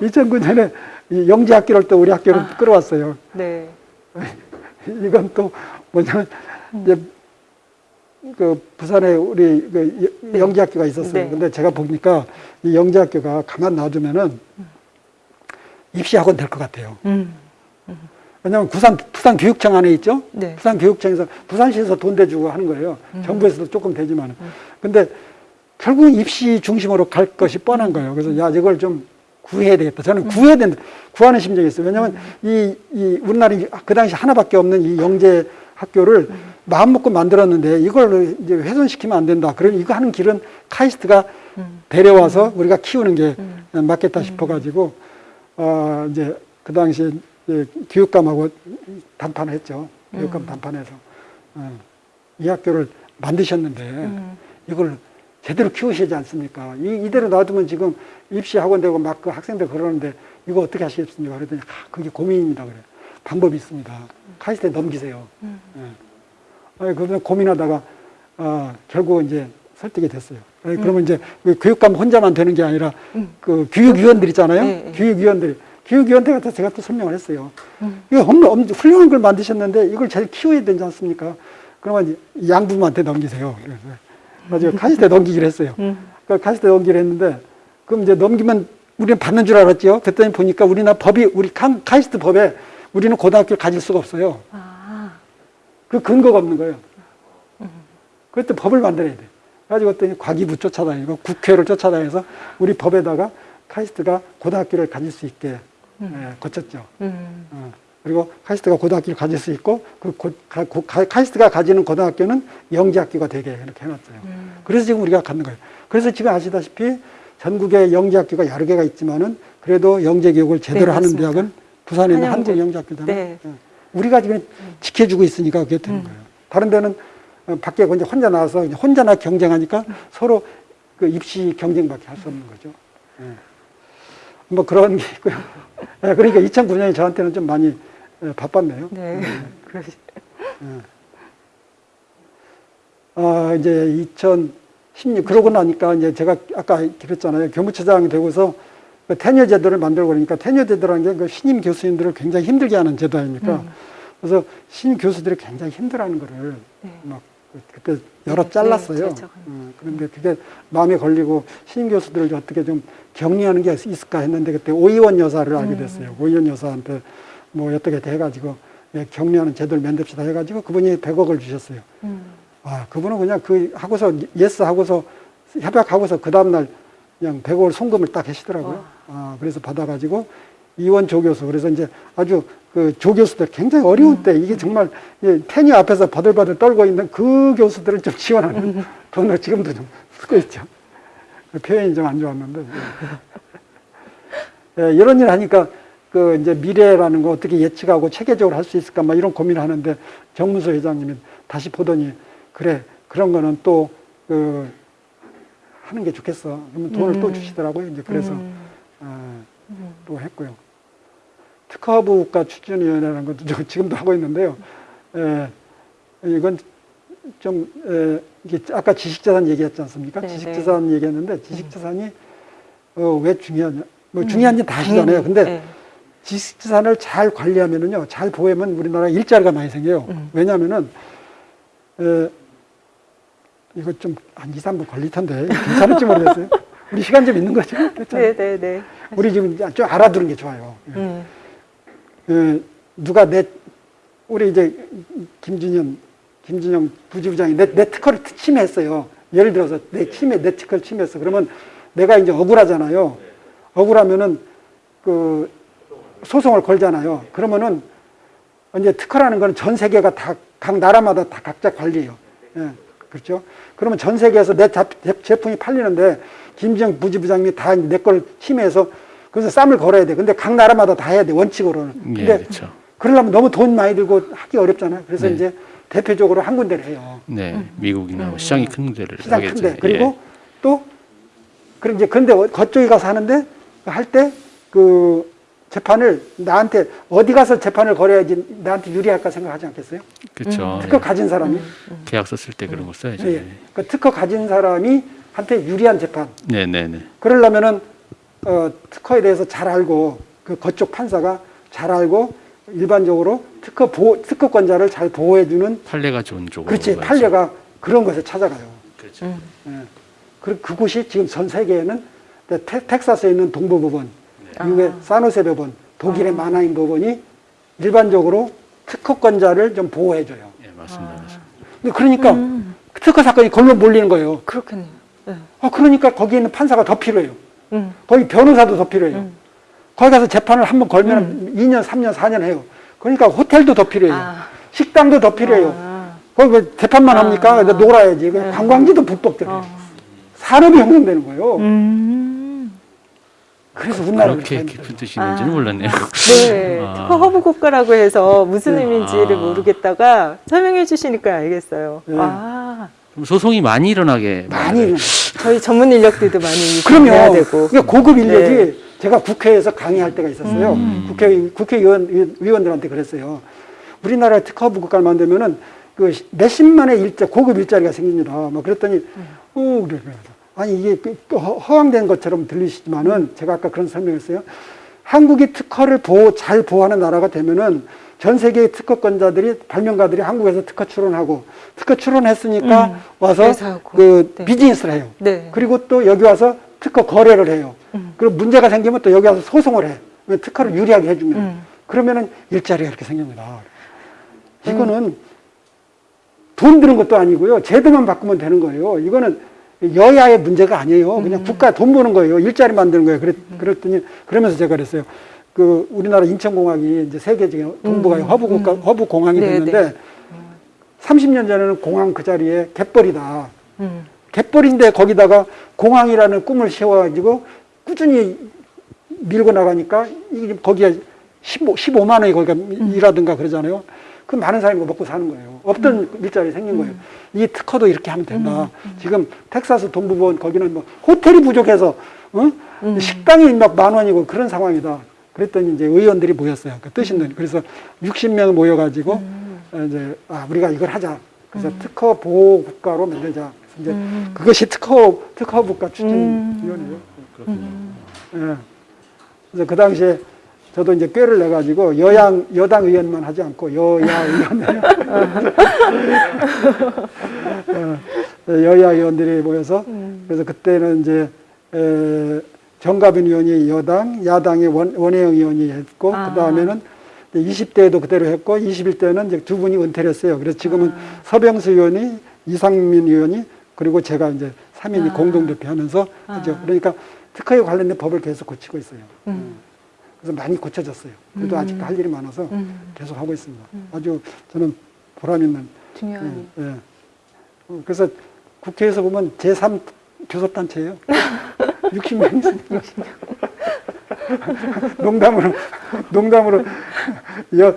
Speaker 2: 2009년에 이 영재 학교를 또 우리 학교로
Speaker 1: 아.
Speaker 2: 끌어왔어요.
Speaker 1: 네.
Speaker 2: 이건 또 뭐냐면 이제 그 부산에 우리 그 여- 영재 학교가 있었어요.
Speaker 1: 네.
Speaker 2: 근데 제가 보니까 이 영재 학교가 가만 놔두면은 입시 학원 될 것 같아요.
Speaker 1: 음.
Speaker 2: 왜냐하면 부산 부산 교육청 안에 있죠.
Speaker 1: 네.
Speaker 2: 부산 교육청에서 부산시에서 돈 대주고 하는 거예요. 정부에서도 조금 되지만. 근데 결국은 입시 중심으로 갈 것이 뻔한 거예요. 그래서 야 이걸 좀 구해야 되겠다. 저는 구해야 된다. 구하는 심정이 있어요. 왜냐하면 이, 이 우리나라 그 당시 하나밖에 없는 이 영재 학교를 마음 먹고 만들었는데 이걸 이제 훼손시키면 안 된다. 그럼 이거 하는 길은 카이스트가 데려와서 우리가 키우는 게 맞겠다 싶어가지고 어, 이제 그 당시 교육감하고 담판을 했죠. 교육감 담판해서 어, 이 학교를 만드셨는데 이걸 제대로 키우시지 않습니까? 이, 이대로 놔두면 지금 입시 학원 되고 막 그 학생들 그러는데 이거 어떻게 하시겠습니까? 그랬더니 아, 그게 고민입니다. 그래. 방법이 있습니다. 카이스트에 넘기세요. 예. 아니, 그러면 고민하다가 어, 결국 이제 설득이 됐어요. 아니, 그러면 이제 그 교육감 혼자만 되는 게 아니라 그 교육위원들 있잖아요.
Speaker 1: 네, 네.
Speaker 2: 교육위원들이 교육위원들한테 제가 또 설명을 했어요. 이거 엄, 엄, 훌륭한 걸 만드셨는데 이걸 잘 키워야 되지 않습니까? 그러면 양부모한테 넘기세요. 그래서 나중에 카이스트에 넘기기로 했어요. 그 카이스트에 넘기기로 했는데 그럼 이제 넘기면 우리는 받는 줄 알았죠. 그랬더니 보니까 우리나라 법이 우리 칸- 카이스트 법에 우리는 고등학교를 가질 수가 없어요.
Speaker 1: 아,
Speaker 2: 그 근거가 없는 거예요. 그때 법을 만들어야 돼. 가지고 그랬더니 과기부 쫓아다니고 국회를 쫓아다녀서 우리 법에다가 카이스트가 고등학교를 가질 수 있게 예, 거쳤죠.
Speaker 1: 음,
Speaker 2: 어. 그리고 카이스트가 고등학교를 가질 수 있고 그 고- 가- 고- 가- 카이스트가 가지는 고등학교는 영재학교가 되게 이렇게 해놨어요. 그래서 지금 우리가 갖는 거예요. 그래서 지금 아시다시피 전국에 영재학교가 여러 개가 있지만은 그래도 영재 교육을 제대로
Speaker 1: 네,
Speaker 2: 하는. 대학은 부산에 있는. 한국영재학교잖아요.
Speaker 1: 네.
Speaker 2: 예. 우리가 지금 지켜주고 있으니까 그게 되는 거예요. 다른 데는 어, 밖에 이제 혼자 나와서 혼자나 경쟁하니까 서로 그 입시 경쟁밖에 할 수 없는 거죠. 예. 뭐 그런 게 있고요. 예, 그러니까 2009년이 저한테는 좀 많이 예, 바빴네요.
Speaker 1: 네. 그러시-
Speaker 2: 어, 이제 2016, 그러고 나니까 이제 제가 아까 그랬잖아요. 교무처장이 되고서 그 tenure 제도를 만들고 그러니까 tenure 제도라는 게 그 신임 교수님들을 굉장히 힘들게 하는 제도 아닙니까? 그래서 신임 교수들이 굉장히 힘들어하는 거를
Speaker 1: 네.
Speaker 2: 막 그때 여러
Speaker 1: 네,
Speaker 2: 잘랐어요.
Speaker 1: 네, 그렇죠.
Speaker 2: 어, 그런데 그게 마음에 걸리고 신임 교수들을 어떻게 좀 격려하는 게 있을까 했는데 그때 오이원 여사를 알게 됐어요. 오이원 여사한테 뭐 어떻게 돼가지고 예, 격려하는 제도를 만듭시다 해가지고 그분이 100억을 주셨어요.
Speaker 1: 음,
Speaker 2: 아, 그분은 그냥 그 하고서 yes 하고서 협약하고서 그 다음날 그냥 100억을 송금을 딱 하시더라고요. 아, 그래서 받아가지고 이원 조교수 그래서 이제 아주 그 조교수들 굉장히 어려운 때 이게 정말 예, 테니 앞에서 바들바들 떨고 있는 그 교수들을 좀 지원하는 돈을 지금도 좀 쓰고 있죠. 그 표현이 좀 안 좋았는데. 예, 이런 일 하니까 그 이제 미래라는 거 어떻게 예측하고 체계적으로 할 수 있을까 막 이런 고민을 하는데 정문서 회장님이 다시 보더니 그래 그런 거는 또 그 하는 게 좋겠어. 그러면 돈을 또 주시더라고요. 이제 그래서
Speaker 1: 음,
Speaker 2: 어, 또 했고요. 특허부 국가 추진위원회라는 것도 저 지금도 하고 있는데요. 에, 이건 좀 에, 이게 아까 지식자산 얘기했지 않습니까?
Speaker 1: 네,
Speaker 2: 지식자산 얘기했는데 지식자산이 어, 왜 중요하냐? 뭐 중요한지 다 아시잖아요. 근데
Speaker 1: 네.
Speaker 2: 지식자산을 잘 관리하면은요, 잘 보호하면 우리나라 일자리가 많이 생겨요.
Speaker 1: 음.
Speaker 2: 왜냐하면은 에, 이거 좀 한 2, 3분 걸릴 텐데 괜찮을지 모르겠어요. 우리 시간 좀 있는 거죠?
Speaker 1: 네, 네, 네.
Speaker 2: 우리 지금 좀 알아두는 게 좋아요.
Speaker 1: 음,
Speaker 2: 그 누가 내 우리 이제 김준현 김준영 부지부장이 내, 내 특허를 침해했어요. 예를 들어서 내 침해 내 특허를 침해했어. 그러면 내가 이제 억울하잖아요. 억울하면은 그 소송을 걸잖아요. 그러면은 이제 특허라는 거는 전 세계가 다 각 나라마다 다 각자 관리해요. 예, 그렇죠. 그러면 전 세계에서 내 제- 제품이 팔리는데 김정 부지부장님이 다 내 걸 침해해서 그래서 쌈을 걸어야 돼. 근데 각 나라마다 다 해야 돼 원칙으로는.
Speaker 5: 예,
Speaker 2: 근데
Speaker 5: 그렇죠.
Speaker 2: 그러려면 너무 돈 많이 들고 하기 어렵잖아요. 그래서
Speaker 5: 네.
Speaker 2: 이제 대표적으로 한 군데를 해요.
Speaker 5: 네, 미국이나 뭐 시장이 큰 데를
Speaker 2: 시장
Speaker 5: 하겠죠.
Speaker 2: 큰 데. 그리고
Speaker 5: 예.
Speaker 2: 또 그럼 이제 근데 어- 그쪽에 가서 하는데 할 때 그 재판을 나한테 어디 가서 재판을 걸어야지 나한테 유리할까 생각하지 않겠어요?
Speaker 5: 그렇죠.
Speaker 2: 특허 가진 사람이
Speaker 5: 계약서 쓸 때 그런 거 써야죠.
Speaker 2: 예. 그 특허 가진 사람이 한테 유리한 재판.
Speaker 5: 네, 네, 네.
Speaker 2: 그러려면은 어, 특허에 대해서 잘 알고 그 그쪽 판사가 잘 알고 일반적으로 특허 보호, 특허권자를 잘 보호해주는
Speaker 5: 판례가 좋은 쪽으로.
Speaker 2: 그렇지. 판례가 그런 것에 찾아가요.
Speaker 5: 그렇죠.
Speaker 1: 음,
Speaker 2: 예. 그 그곳이 지금 전 세계에는 텍- 텍사스에 있는 동부법원, 미국의 사노세 법원, 독일의 마나임 법원이 일반적으로 특허권자를 좀 보호해줘요.
Speaker 5: 예, 맞습니다. 맞습니다.
Speaker 2: 근데 그러니까
Speaker 1: 음.
Speaker 2: 특허 사건이 걸로 몰리는 거예요.
Speaker 1: 그렇겠네요. 네.
Speaker 2: 어, 그러니까 거기에 있는 판사가 더 필요해요.
Speaker 1: 음,
Speaker 2: 거기 변호사도 더 필요해요. 거기 가서 재판을 한번 걸면 2년, 3년, 4년 해요. 그러니까 호텔도 더 필요해요.
Speaker 1: 아.
Speaker 2: 식당도 더 필요해요.
Speaker 1: 아,
Speaker 2: 거기 왜 재판만
Speaker 1: 아.
Speaker 2: 합니까? 놀아야지. 그
Speaker 1: 네.
Speaker 2: 관광지도 불법 들어요.
Speaker 1: 어.
Speaker 2: 산업이 형성되는 거예요.
Speaker 1: 음.
Speaker 2: 그래서 우리나라가
Speaker 5: 그렇게 깊은 뜻이 있는지는
Speaker 1: 아.
Speaker 5: 몰랐네요.
Speaker 1: 네,
Speaker 5: 아.
Speaker 1: 특허 허브 국가라고 해서 무슨 의미인지를
Speaker 5: 아.
Speaker 1: 모르겠다가 설명해 주시니까 알겠어요.
Speaker 2: 네.
Speaker 1: 아,
Speaker 5: 그럼 소송이 많이 일어나게
Speaker 2: 많이.
Speaker 1: 저희 전문 인력들도 많이 해야
Speaker 2: 그럼요.
Speaker 1: 되고.
Speaker 2: 그러니까 고급 인력이
Speaker 1: 네.
Speaker 2: 제가 국회에서 강의할 때가 있었어요. 국회 국회의원 의원들한테 그랬어요. 우리나라에 특허부 국가를 만들면은 그 몇십만의 일자 고급 일자리가 생깁니다. 뭐 그랬더니 어 그래 그래. 아니 이게 그- 그 허- 허황된 것처럼 들리시지만은 제가 아까 그런 설명했어요. 한국이 특허를 보호 잘 보호하는 나라가 되면은 전 세계의 특허권자들이 발명가들이 한국에서 특허 출원하고 특허 출원했으니까
Speaker 1: 음,
Speaker 2: 와서. 그
Speaker 1: 네.
Speaker 2: 비즈니스를 해요.
Speaker 1: 네.
Speaker 2: 그리고 또 여기 와서 특허 거래를 해요.
Speaker 1: 음.
Speaker 2: 그리고 문제가 생기면 또 여기 와서 소송을 해. 왜 특허를 유리하게 해주면.
Speaker 1: 음.
Speaker 2: 그러면은 일자리가 이렇게 생깁니다. 이거는 돈 드는 것도 아니고요. 제도만 바꾸면 되는 거예요. 이거는 여야의 문제가 아니에요.
Speaker 1: 음.
Speaker 2: 그냥 국가 돈 버는 거예요. 일자리 만드는 거예요. 그랬, 그랬더니, 그러면서 제가 그랬어요. 그, 우리나라 인천공항이 이제 세계적인 동북아의
Speaker 1: 음.
Speaker 2: 허브국가, 허브공항이
Speaker 1: 네,
Speaker 2: 됐는데,
Speaker 1: 네.
Speaker 2: 30년 전에는 공항 그 자리에 갯벌이다.
Speaker 1: 음.
Speaker 2: 갯벌인데 거기다가 공항이라는 꿈을 세워가지고 꾸준히 밀고 나가니까 이게 거기에 15, 15 만 원이 거기가 일하든가 그러잖아요. 그 많은 사람이 먹고 사는 거예요. 없던 일자리 생긴 거예요. 이 특허도 이렇게 하면 된다. 지금 텍사스 동부본 거기는 뭐 호텔이 부족해서 어? 식당이 막 만 원이고 그런 상황이다. 그랬더니 이제 의원들이 모였어요. 그 뜻있는 그래서 60명 모여가지고 이제 아 우리가 이걸 하자. 그래서 특허 보호 국가로 만들자. 이제 그것이 특허 특허 국가 추진위원회예요. 예. 그래서 그 당시에 저도 이제 꾀를 내 가지고 여양 여당 의원만 하지 않고 여야 의원 예, 여야 의원들이 모여서 그래서 그때는 이제 에, 정가빈 의원이 여당, 야당의 원, 원혜영 의원이 했고
Speaker 1: 아.
Speaker 2: 그 다음에는 20대에도 그대로 했고 21대는 이제 두 분이 은퇴를 했어요. 그래서 지금은 서병수 의원이 이상민 의원이 그리고 제가 이제 3인이
Speaker 1: 아.
Speaker 2: 공동대표 하면서 하죠. 그러니까 특허에 관련된 법을 계속 고치고 있어요.
Speaker 1: 음.
Speaker 2: 그래서 많이 고쳐졌어요. 그래도 아직도 할 일이 많아서
Speaker 1: 음.
Speaker 2: 계속 하고 있습니다. 아주 저는 보람 있는.
Speaker 1: 중요한.
Speaker 2: 예, 예. 어, 그래서 국회에서 보면 제3 교섭단체예요. 60명이 있습니다. 농담으로, 농담으로, 여,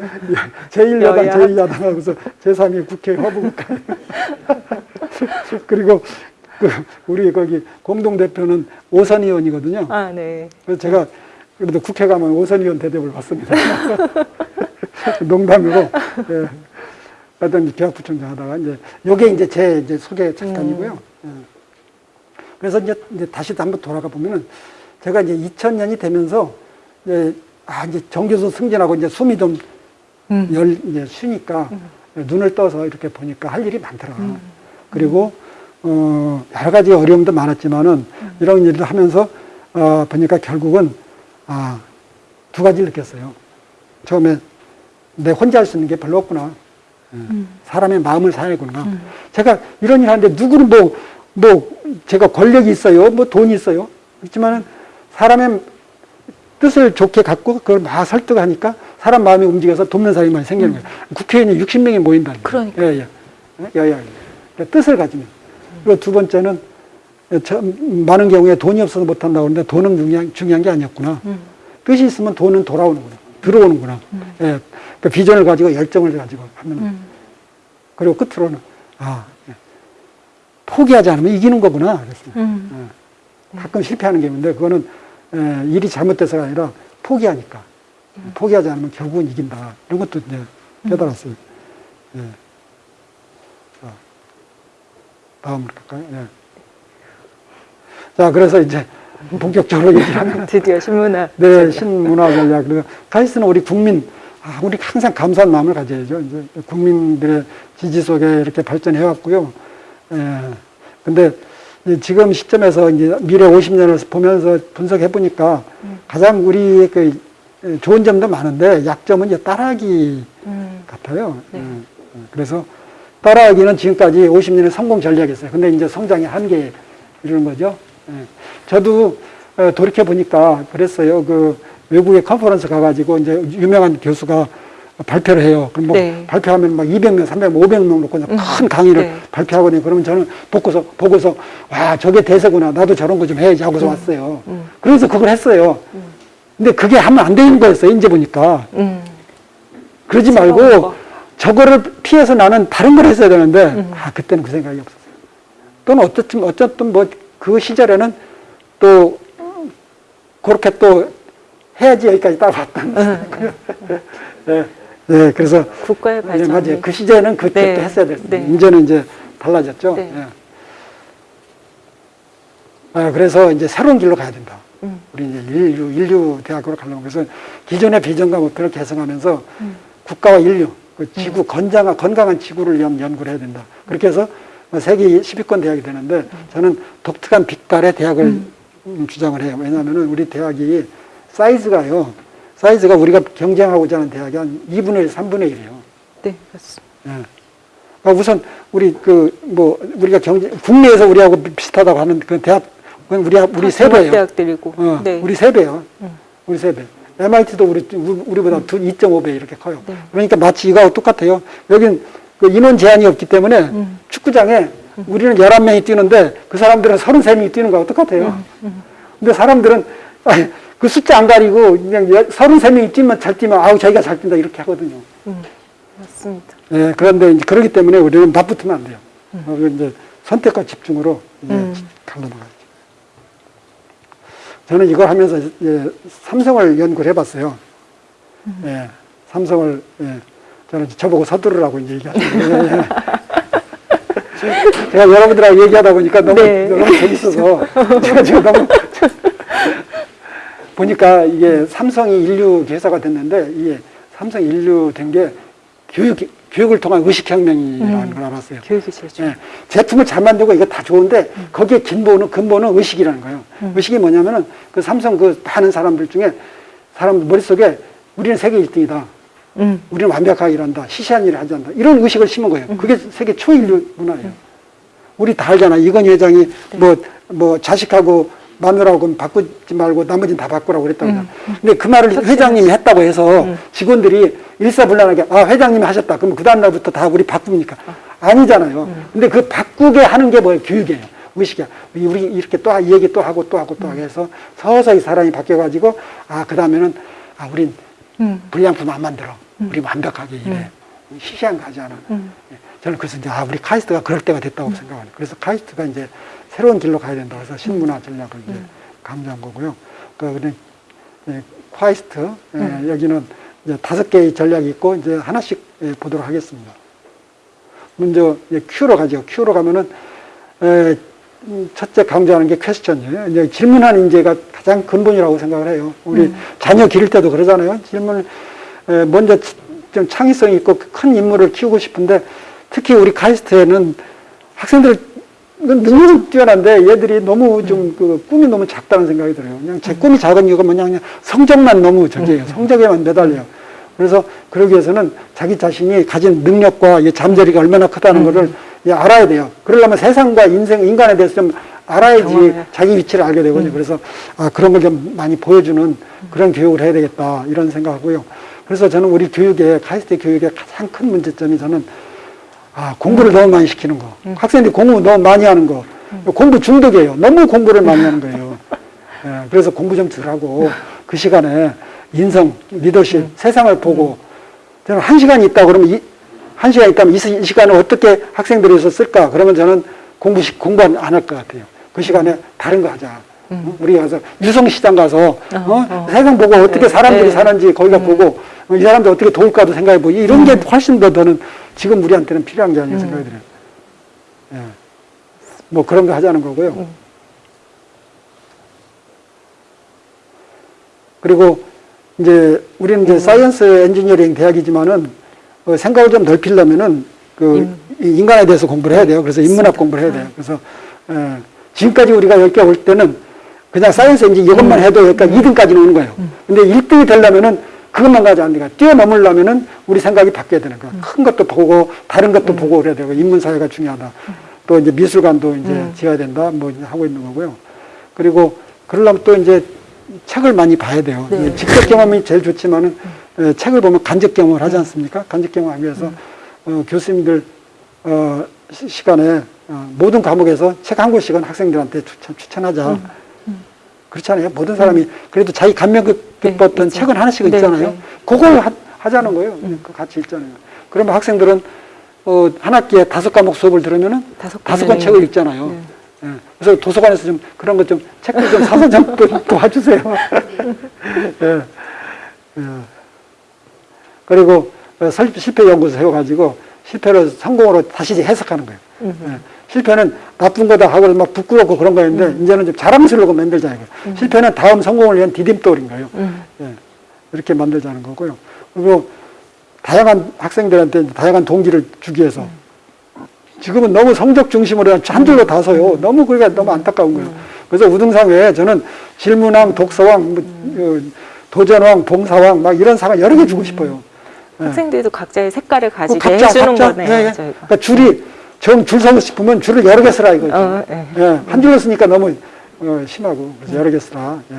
Speaker 2: 제1야당,
Speaker 1: 여야.
Speaker 2: 제2야당 하고서 제3위 국회 허브국가. 그리고 그 우리 거기 공동대표는 오선 의원이거든요.
Speaker 1: 아, 네.
Speaker 2: 그래서 제가 그래도 국회 가면 오선 의원 대접을 받습니다. 농담이고, 예. 하여튼 계약부총장 하다가 이제, 요게 이제 제 이제 소개 잠깐이고요. 예. 그래서 이제, 이제 다시 한번 돌아가 보면은 제가 이제 2000년이 되면서 이제, 아, 이제 정교수 승진하고 이제 숨이 좀
Speaker 1: 음.
Speaker 2: 열, 이제 쉬니까 눈을 떠서 이렇게 보니까 할 일이 많더라. 그리고, 어, 여러 가지 어려움도 많았지만은 이런 일을 하면서, 어, 보니까 결국은, 아, 두 가지를 느꼈어요. 처음에 내 혼자 할 수 있는 게 별로 없구나. 예. 사람의 마음을 사야구나. 제가 이런 일 하는데 누구는 뭐, 뭐, 제가 권력이 있어요. 뭐 돈이 있어요. 그렇지만은 사람의 뜻을 좋게 갖고 그걸 막 설득하니까 사람 마음이 움직여서 돕는 사람이 많이 생기는 거예요. 국회의원이 60명이 모인다는 거예요.
Speaker 1: 그러니까.
Speaker 2: 예, 예. 여야. 그러니까 뜻을 가지면. 그리고 두 번째는 저, 많은 경우에 돈이 없어서 못한다고 그러는데 돈은 중요한, 중요한 게 아니었구나. 뜻이 있으면 돈은 돌아오는구나. 들어오는구나. 예. 그 비전을 가지고 열정을 가지고 하면.
Speaker 1: 음.
Speaker 2: 그리고 끝으로는, 아, 예. 포기하지 않으면 이기는 거구나. 그랬어요.
Speaker 1: 음.
Speaker 2: 예. 가끔 실패하는 게 있는데, 그거는 예, 일이 잘못돼서가 아니라 포기하니까. 포기하지 않으면 결국은 이긴다. 이런 것도 이제 깨달았어요. 예. 자, 다음으로 갈까요? 예. 자, 그래서 이제 본격적으로 얘기를 하면
Speaker 1: 드디어 신문화.
Speaker 2: 네, 신문화 전략. 그리고 카이스트는 우리 국민, 아, 우리 항상 감사한 마음을 가져야죠. 이제 국민들의 지지 속에 이렇게 발전해 왔고요. 예. 근데 지금 시점에서 이제 미래 50년을 보면서 분석해 보니까 가장 우리 그 좋은 점도 많은데 약점은 이제 따라하기
Speaker 1: 음.
Speaker 2: 같아요.
Speaker 1: 네.
Speaker 2: 예. 그래서 따라하기는 지금까지 50년의 성공 전략이었어요. 근데 이제 성장의 한계 이러는 거죠. 예. 저도 어, 돌이켜 보니까 그랬어요. 그 외국에 컨퍼런스 가가지고 이제 유명한 교수가 발표를 해요. 그럼 뭐
Speaker 1: 네.
Speaker 2: 발표하면 막 200명, 300명, 500명 놓고 그냥 큰 강의를
Speaker 1: 네.
Speaker 2: 발표하거든요. 그러면 저는 보고서, 보고서, 와, 저게 대세구나. 나도 저런 거 좀 해야지 하고서 왔어요.
Speaker 1: 음.
Speaker 2: 그래서 그걸 했어요. 근데 그게 하면 안 되는 거였어요. 이제 보니까.
Speaker 1: 음.
Speaker 2: 그러지 말고
Speaker 1: 거.
Speaker 2: 저거를 피해서 나는 다른 걸 했어야 되는데
Speaker 1: 음.
Speaker 2: 아 그때는 그 생각이 없었어요. 또는 어쨌든 어쨌든 뭐 그 시절에는 또 그렇게 또 해야지 여기까지 따라왔던. 예, 예, 그래서
Speaker 1: 국가의
Speaker 2: 네,
Speaker 1: 발전.
Speaker 2: 맞아요. 그 시절에는 그때
Speaker 1: 네.
Speaker 2: 또 했어야 됐어요.
Speaker 1: 네.
Speaker 2: 이제는 이제 달라졌죠.
Speaker 1: 네.
Speaker 2: 예. 아, 그래서 이제 새로운 길로 가야 된다.
Speaker 1: 음.
Speaker 2: 우리 이제 인류, 인류 대학으로 가려면 그래서 기존의 비전과 목표를 개성하면서
Speaker 1: 음.
Speaker 2: 국가와 인류, 그 지구 건강한 건강한 지구를 위한 연구를 해야 된다. 그렇게 해서 뭐 세계 10위권 대학이 되는데 저는 독특한 빛깔의 대학을 음, 주장을 해요. 왜냐하면은 우리 대학이 사이즈가요. 사이즈가 우리가 경쟁하고자 하는 대학이 한 2분의 1, 3분의 1이에요.
Speaker 1: 네, 그렇습니다.
Speaker 2: 예. 그러니까 우선 우리 그 뭐 우리가 경제 국내에서 우리하고 비- 비슷하다고 하는 그 대학 그건 우리 우리 세 배예요.
Speaker 1: 대학들이고.
Speaker 2: 어,
Speaker 1: 네.
Speaker 2: 우리 세 배요.
Speaker 1: 음.
Speaker 2: 우리 세 배. MIT도 우리 우리- 우리보다 두 2.5배 이렇게 커요.
Speaker 1: 네.
Speaker 2: 그러니까 마치 이거하고 똑같아요. 여긴 그 인원 제한이 없기 때문에
Speaker 1: 음.
Speaker 2: 축구장에 우리는 11명이 뛰는데 그 사람들은 33명이 뛰는 거하고 똑같아요.
Speaker 1: 음,
Speaker 2: 근데 사람들은 아니, 그 숫자 안 가리고 그냥 33명이 뛰면 잘 뛰면 아우 자기가 잘 뛴다 이렇게 하거든요.
Speaker 1: 음, 맞습니다.
Speaker 2: 예, 그런데 이제 그러기 때문에 우리는 맞붙으면 안 돼요. 어, 그 이제 선택과 집중으로 이제
Speaker 1: 음.
Speaker 2: 갈라나가죠. 저는 이걸 하면서 이제 삼성을 연구를 해봤어요. 예, 삼성을 예, 저는 저보고 서두르라고 이제 얘기하시는데 제가 여러분들하고 얘기하다 보니까 너무
Speaker 1: 네.
Speaker 2: 너무 재밌어서 제가 지금 너무 보니까 이게 삼성이 인류 회사가 됐는데 이게 삼성 인류 된 게 교육 교육을 통한 의식혁명이라는
Speaker 1: 음.
Speaker 2: 걸 알았어요.
Speaker 1: 교육이 제일 중요
Speaker 2: 예, 제품을 잘 만들고 이거 다 좋은데 거기에 근본은 근본은 의식이라는 거예요. 의식이 뭐냐면은 그 삼성 그 많은 사람들 중에 사람 머릿속에 우리는 세계 1등이다.
Speaker 1: 음,
Speaker 2: 우리는 완벽하게 일한다. 시시한 일을 하지 않는다. 이런 의식을 심은 거예요. 그게 세계 초인류 문화예요. 우리 다 알잖아. 이건희 회장이 뭐, 뭐, 자식하고 마누라하고 바꾸지 말고 나머지는 다 바꾸라고 그랬다고. 음. 근데 그 말을 회장님이 했다고 해서 직원들이 일사불란하게 아, 회장님이 하셨다. 그러면 그 다음날부터 다 우리 바꿉니까? 아니잖아요. 근데 그 바꾸게 하는 게 뭐예요? 교육이에요. 의식이야. 우리 이렇게 또이 얘기 또 하고 또 하고 또 하고 해서 서서히 사람이 바뀌어가지고 아, 그 다음에는 아, 우린
Speaker 1: 음,
Speaker 2: 불량품 안 만들어. 우리 완벽하게 일해. 시시한 거 하지 않아.
Speaker 1: 음.
Speaker 2: 예, 저는 그래서 이제 아, 우리 카이스트가 그럴 때가 됐다고 생각해요. 그래서 카이스트가 이제 새로운 길로 가야 된다고 해서 신문화 전략을 이제 강조한 거고요. 그, 그래, 예, 카이스트, 예, 여기는 이제 다섯 개의 전략이 있고 이제 하나씩 예, 보도록 하겠습니다. 먼저 이제 Q로 가죠. Q로 가면은 에, 음, 첫째 강조하는 게 퀘스천이에요. 이제 질문하는 인재가 가장 근본이라고 생각을 해요. 우리 자녀 기를 때도 그러잖아요. 질문 에, 먼저 치- 좀 창의성 있고 큰 인물을 키우고 싶은데 특히 우리 카이스트에는 학생들 능력은 뛰어난데 얘들이 너무 좀 그 꿈이 너무 작다는 생각이 들어요. 그냥 제 꿈이 작은 이유가 뭐냐 그냥 성적만 너무 저기예요. 성적에만 매달려요. 그래서 그러기 위해서는 자기 자신이 가진 능력과 이 잠재력이 얼마나 크다는 예, 알아야 돼요. 그러려면 세상과 인생, 인간에 대해서 좀 알아야지 자기 위치를 알게 되거든요. 그래서 아, 그런 걸 좀 많이 보여주는 그런 교육을 해야 되겠다 이런 생각하고요. 그래서 저는 우리 교육에 카이스트 교육의 가장 큰 문제점이 저는 아, 공부를 너무 많이 시키는 거. 학생들이 공부 너무 많이 하는 거. 공부 중독이에요. 너무 공부를 많이 하는 거예요. 예, 그래서 공부 좀 덜하고 그 시간에 인성, 리더십, 세상을 보고 저는 한 시간이 있다 그러면 이, 한 시간 있다면 이, 시간을 어떻게 학생들이 서 쓸까? 그러면 저는 공부, 시- 공부 안 할 것 같아요. 그 시간에 다른 거 하자. 어? 우리 가서 유성시장 가서 어?
Speaker 1: 어.
Speaker 2: 세상 보고 어떻게
Speaker 1: 네,
Speaker 2: 사람들이
Speaker 1: 네.
Speaker 2: 사는지 거기가 보고 어, 이 사람들 어떻게 도울까도 생각해보고 이런 게 훨씬 더 저는 지금 우리한테는 필요한 게 아닌가 생각이 들어요. 예. 뭐 그런 거 하자는 거고요. 그리고 이제 우리는 이제 science engineering 대학이지만은 어, 생각을 좀 넓히려면은 그이 인간에 대해서 공부를 해야 돼요. 그래서 인문학 공부를 해야 돼요. 그래서 예, 지금까지 우리가 여기 올 때는 그냥 science engineering 것만 해도 여기까지 2등까지는 오는 거예요. 근데 1등이 되려면은 그것만 가지 않으니까 뛰어넘으려면은 우리 생각이 바뀌어야 되는 거야. 큰 것도 보고 다른 것도 보고 그래야 되고 인문 사회가 중요하다. 또 이제 미술관도 이제 지어야 된다. 뭐 이제 하고 있는 거고요. 그리고 그러려면 또 이제 책을 많이 봐야 돼요.
Speaker 1: 네.
Speaker 2: 예, 직접 경험이 제일 좋지만은 예, 책을 보면 간접 경험을 하지 않습니까? 간접 경험하기 위해서 어, 교수님들 어, 시- 시간에 어, 모든 과목에서 책 한 권씩은 학생들한테 추천, 추천하자. 그렇잖아요. 모든 사람이 그래도 자기 감명 깊-
Speaker 1: 네, 있죠.
Speaker 2: 책은 하나씩
Speaker 1: 네,
Speaker 2: 있잖아요.
Speaker 1: 네.
Speaker 2: 그걸 하, 자는 거예요. 그 같이 있잖아요. 그러면 학생들은 어, 한 학기에 다섯 과목 수업을 들으면은
Speaker 1: 다섯
Speaker 2: 다섯 권
Speaker 1: 권이네.
Speaker 2: 책을 읽잖아요.
Speaker 1: 네.
Speaker 2: 예. 그래서 도서관에서 좀 그런 것 좀 책들 좀 사서 좀 도- 도와주세요. 예. 예. 그리고 어, 설- 실패 연구소 세워가지고 실패를 성공으로 다시 해석하는 거예요. 예. 실패는 나쁜 거다 하고 막 부끄럽고 그런 거였는데
Speaker 1: 음.
Speaker 2: 이제는 좀 자랑스러워 만들자는 거예요. 실패는 다음 성공을 위한 디딤돌인 거예요.
Speaker 1: 음.
Speaker 2: 예. 이렇게 만들자는 거고요. 그리고 다양한 학생들한테 다양한 동기를 주기 위해서 지금은 너무 성적 중심으로 한 줄로 다 서요. 너무 그게 너무 안타까운 거예요. 그래서 우등상 외에 저는 질문왕, 독서왕, 뭐, 어, 도전왕, 봉사왕 막 이런 상을 여러 개 주고 싶어요. 예.
Speaker 1: 학생들도 각자의 색깔을
Speaker 2: 그
Speaker 1: 가지게
Speaker 2: 각자
Speaker 1: 해주는
Speaker 2: 각자
Speaker 1: 거네요.
Speaker 2: 예, 예. 그러니까 줄이 정줄 서고 싶으면 줄을 여러 개 쓰라 이거죠.
Speaker 1: 어, 예.
Speaker 2: 예, 한 줄로 쓰니까 너무 어, 심하고 그래서 여러 개 쓰라. 예.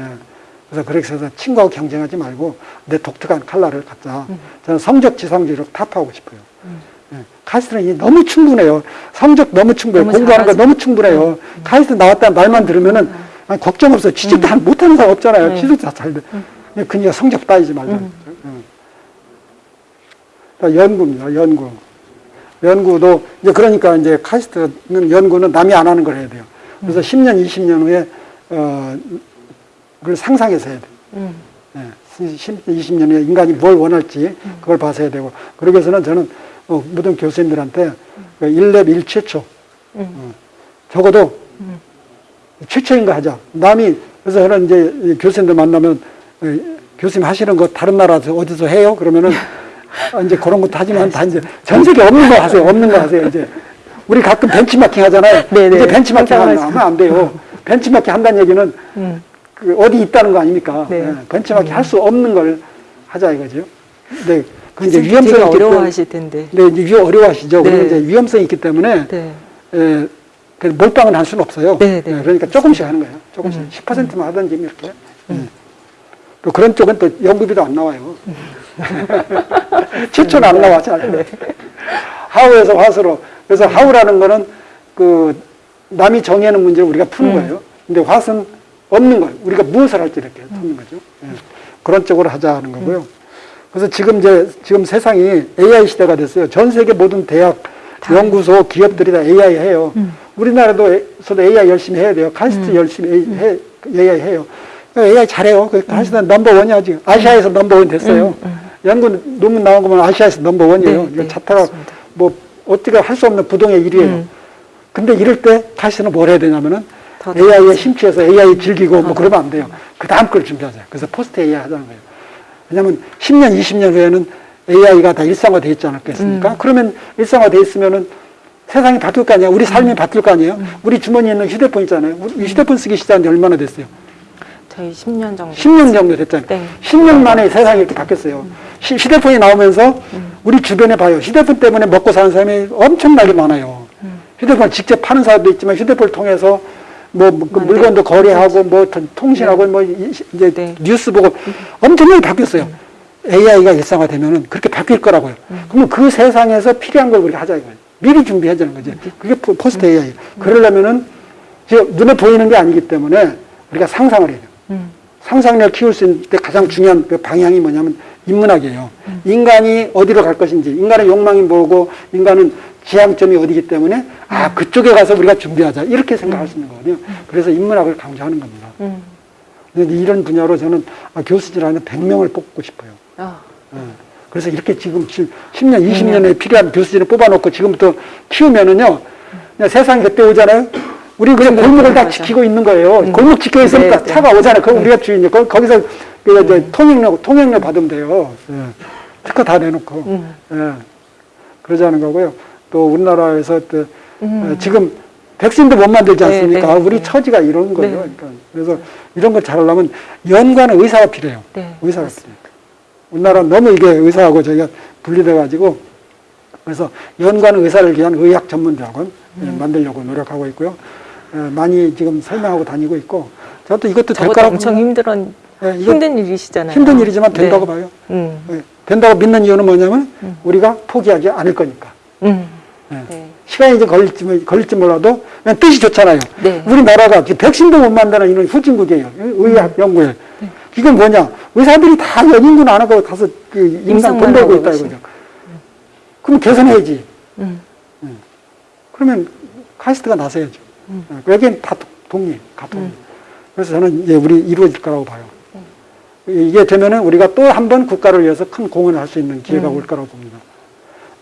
Speaker 2: 그래서 그렇게 해서 친구하고 경쟁하지 말고 내 독특한 칼라를 갖자. 저는 성적 지상주의로 타파하고 싶어요. 예. 카이스트는 너무 충분해요. 성적 너무 충분해요.
Speaker 1: 너무
Speaker 2: 공부하는 거
Speaker 1: 잘하지.
Speaker 2: 너무 충분해요. 카이스트 나왔다는 말만 들으면은 아니, 걱정 없어. 취직도 한- 못하는 사람 없잖아요.
Speaker 1: 네.
Speaker 2: 취직도 다잘 돼. 근데 그니까 성적 따지지 말자. 예. 그러니까 연구입니다. 연구. 연구도 이제 그러니까 이제 카이스트는 연구는 남이 안 하는 걸 해야 돼요. 그래서 10년, 20년 후에 어 그걸 상상해서 해야 돼요.
Speaker 1: 음.
Speaker 2: 예, 10, 20년 후에 인간이 뭘 원할지 그걸 봐서 해야 되고 그러기 위해서는 저는 어, 모든 교수님들한테 그 1렙 1최초 어, 적어도 최초인 거 하자. 남이 그래서 저는 이제 이 교수님들 만나면 어, 교수님 하시는 거 다른 나라에서 어디서 해요? 그러면은 아, 이제 그런 것도 하지만 다 이제 전 세계 없는 거 하세요. 없는 거 하세요. 이제 우리 가끔 벤치마킹 하잖아요.
Speaker 1: 네네.
Speaker 2: 이제 벤치마킹 하면 안 돼요. 벤치마킹 한다는 얘기는
Speaker 1: 음.
Speaker 2: 그 어디 있다는 거 아닙니까?
Speaker 1: 네.
Speaker 2: 예, 벤치마킹 할수 없는 걸 하자 이거죠. 네, 그 이제 위험성이
Speaker 1: 어려워하실 텐데.
Speaker 2: 네, 이제 위- 어려워하시죠.
Speaker 1: 네.
Speaker 2: 그리고 이제 위험성이 있기 때문에
Speaker 1: 네.
Speaker 2: 예, 그 몰빵은 할 수는 없어요.
Speaker 1: 네, 네.
Speaker 2: 예, 그러니까 조금씩 하는 거예요. 조금씩 10%만 하든지 이렇게. 예. 또 그런 쪽은 또 연구비도 안 나와요. 최초는 안 나와 잘. 하우에서 화수로. 그래서 how라는 거는 그 남이 정해놓은 문제를 우리가 푸는 거예요. 근데 화수는 없는 거예요. 우리가 무엇을 할지 이렇게 푸는 거죠. 예. 그런 쪽으로 하자 하는 거고요. 그래서 지금 이제 지금 세상이 AI 시대가 됐어요. 전 세계 모든 대학, 연구소, 기업들이 다 AI 해요. 우리나라도서도 AI 열심히 해야 돼요. 카이스트 열심히 해, AI 해요. AI 잘해요. 그 카이스트 number one이야 지금. 아시아에서 number one 됐어요. 연구 논문 나온 거 보면 아시아에서 number one이에요.
Speaker 1: 네, 네,
Speaker 2: 자타가. 뭐 어떻게 할 수 없는 부동의 1위예요.
Speaker 1: 음.
Speaker 2: 근데 이럴 때 카이스트는 뭘 해야 되냐면은
Speaker 1: 더
Speaker 2: AI에 심취해서 AI 즐기고 뭐 그러면 안 돼요. 그 다음 걸 준비하자. 그래서 post AI 하자는 거예요. 왜냐하면 10년, 20년 후에는 AI가 다 일상화돼 있지 않겠습니까?
Speaker 1: 음.
Speaker 2: 그러면 일상화돼 있으면은 세상이 바뀔 거 아니에요. 우리 삶이
Speaker 1: 음.
Speaker 2: 바뀔 거 아니에요. 우리 주머니에 있는 휴대폰 있잖아요. 우리 휴대폰 쓰기 시작한 지 얼마나 됐어요?
Speaker 1: 저희 10년 정도.
Speaker 2: 10년 정도 됐잖아요.
Speaker 1: 네.
Speaker 2: 10년 만에 세상이 이렇게 바뀌었어요. 시- 휴대폰이 나오면서 우리 주변에 봐요. 휴대폰 때문에 먹고 사는 사람이 엄청나게 많아요. 휴대폰 직접 파는 사람도 있지만 휴대폰을 통해서 뭐, 뭐그
Speaker 1: 맞네.
Speaker 2: 물건도 거래하고 뭐 통- 통신하고 뭐 이- 이제
Speaker 1: 네.
Speaker 2: 뉴스 보고 엄청나게 바뀌었어요. AI가 일상화되면은 그렇게 바뀔 거라고요. 그러면 그 세상에서 필요한 걸 우리가 하자 이거예요. 미리 준비하자는 거죠. 그게 포- post AI. 그러려면은 지금 눈에 보이는 게 아니기 때문에 우리가 상상을 해야 돼요.
Speaker 1: 음.
Speaker 2: 상상력을 키울 수 있는 때 가장 중요한 그 방향이 뭐냐면 인문학이에요. 인간이 어디로 갈 것인지, 인간의 욕망이 뭐고, 인간은 지향점이 어디기 때문에, 아, 그쪽에 가서 우리가 준비하자. 이렇게 생각할 수 있는 거거든요. 그래서 인문학을 강조하는 겁니다.
Speaker 1: 음.
Speaker 2: 근데 이런 분야로 저는 아, 교수질 안에 100명을 뽑고 싶어요.
Speaker 1: 아,
Speaker 2: 예. 그래서 이렇게 지금 10년, 20년에 필요한 교수진을 뽑아놓고 지금부터 키우면은요, 그냥 세상이 그때 오잖아요. 우리 그냥 골목을 다. 지키고 있는 거예요. 골목 지켜 있으니까
Speaker 1: 네, 네.
Speaker 2: 차가 오잖아요. 그럼 우리가 주인이요. 거, 거기서 그 이제 통행료, 통행료 받으면 돼요. 예. 특허 다 내놓고.
Speaker 1: 음.
Speaker 2: 예. 그러자는 거고요. 또 우리나라에서 또
Speaker 1: 음.
Speaker 2: 어, 지금 백신도 못 만들지
Speaker 1: 네,
Speaker 2: 않습니까?
Speaker 1: 네,
Speaker 2: 우리
Speaker 1: 네.
Speaker 2: 처지가 이런 거예요.
Speaker 1: 네.
Speaker 2: 그러니까 그래서 이런 걸 잘하려면 연구하는 의사가 필요해요.
Speaker 1: 네.
Speaker 2: 의사가
Speaker 1: 맞습니다.
Speaker 2: 필요해요. 우리나라는 너무 이게 의사하고 저희가 분리돼가지고 그래서 연구하는 의사를 위한 의학 전문대학원 예,
Speaker 1: 음.
Speaker 2: 만들려고 노력하고 있고요. 예, 많이 지금 설명하고 다니고 있고 저도 이것도 될
Speaker 1: 저것도
Speaker 2: 거라고
Speaker 1: 엄청 힘든
Speaker 2: 예, 이거
Speaker 1: 힘든 일이시잖아요.
Speaker 2: 힘든 일이지만 된다고
Speaker 1: 네.
Speaker 2: 봐요.
Speaker 1: 음.
Speaker 2: 예, 된다고 믿는 이유는 뭐냐면 우리가 포기하지 않을 거니까.
Speaker 1: 음.
Speaker 2: 예.
Speaker 1: 네.
Speaker 2: 시간이 좀 걸릴지, 뭐- 걸릴지 몰라도 그냥 뜻이 좋잖아요.
Speaker 1: 네.
Speaker 2: 우리나라가 백신도 못 만드는 이런 후진국이에요. 의학 연구에. 이건 뭐냐? 의사들이 다 연인군 안 하고 가서 그 임상
Speaker 1: 하고
Speaker 2: 있다 이거죠. 그럼 개선해야지.
Speaker 1: 음.
Speaker 2: 그러면 카이스트가 나서야죠.
Speaker 1: 음.
Speaker 2: 어, 여기는 다 동- 동일, 같은. 그래서 저는 이제 우리 이루어질 거라고 봐요. 이게 되면은 우리가 또 한 번 국가를 위해서 큰 공헌을 할 수 있는 기회가
Speaker 1: 음.
Speaker 2: 올 거라고 봅니다.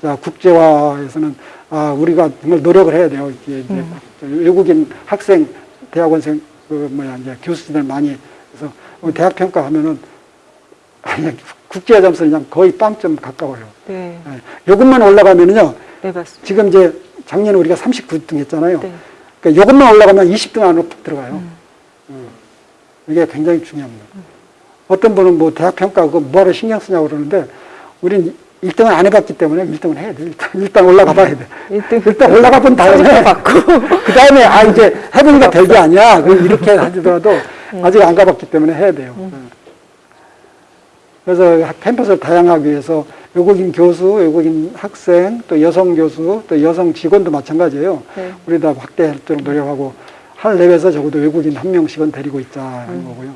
Speaker 2: 자, 국제화에서는 아, 우리가 정말 노력을 해야 돼요. 이게 이제
Speaker 1: 음.
Speaker 2: 외국인 학생, 대학원생, 그 뭐야, 이제 교수들 많이 그래서 우리 대학 평가하면은 그냥 국제화 점수는 그냥 거의 빵점 가까워요.
Speaker 1: 네.
Speaker 2: 예. 요것만 올라가면은요.
Speaker 1: 네, 맞습니다.
Speaker 2: 지금 이제 작년에 우리가 39등 했잖아요.
Speaker 1: 네.
Speaker 2: 그러니까 이것만 올라가면 20등 안으로 푹 들어가요.
Speaker 1: 음.
Speaker 2: 음. 이게 굉장히 중요합니다. 어떤 분은 뭐 대학 평가 그거 뭐하러 신경 쓰냐고 그러는데 우리는 1등을 안 해봤기 때문에 1등은 해야 돼. 일단, 일단 올라가 봐야 돼.
Speaker 1: 1등
Speaker 2: 일단 올라가 본 다음에 그 다음에 아 이제 해보니까 별게 아니야. 그럼 이렇게 하더라도 아직 안 가봤기 때문에 해야 돼요. 음. 그래서 캠퍼스를 다양하기 위해서 외국인 교수, 외국인 학생, 또 여성 교수, 또 여성 직원도 마찬가지예요.
Speaker 1: 네.
Speaker 2: 우리 다 확대하도록 노력하고 할 내외에서 적어도 외국인 한 명씩은 데리고 있자 하는 거고요.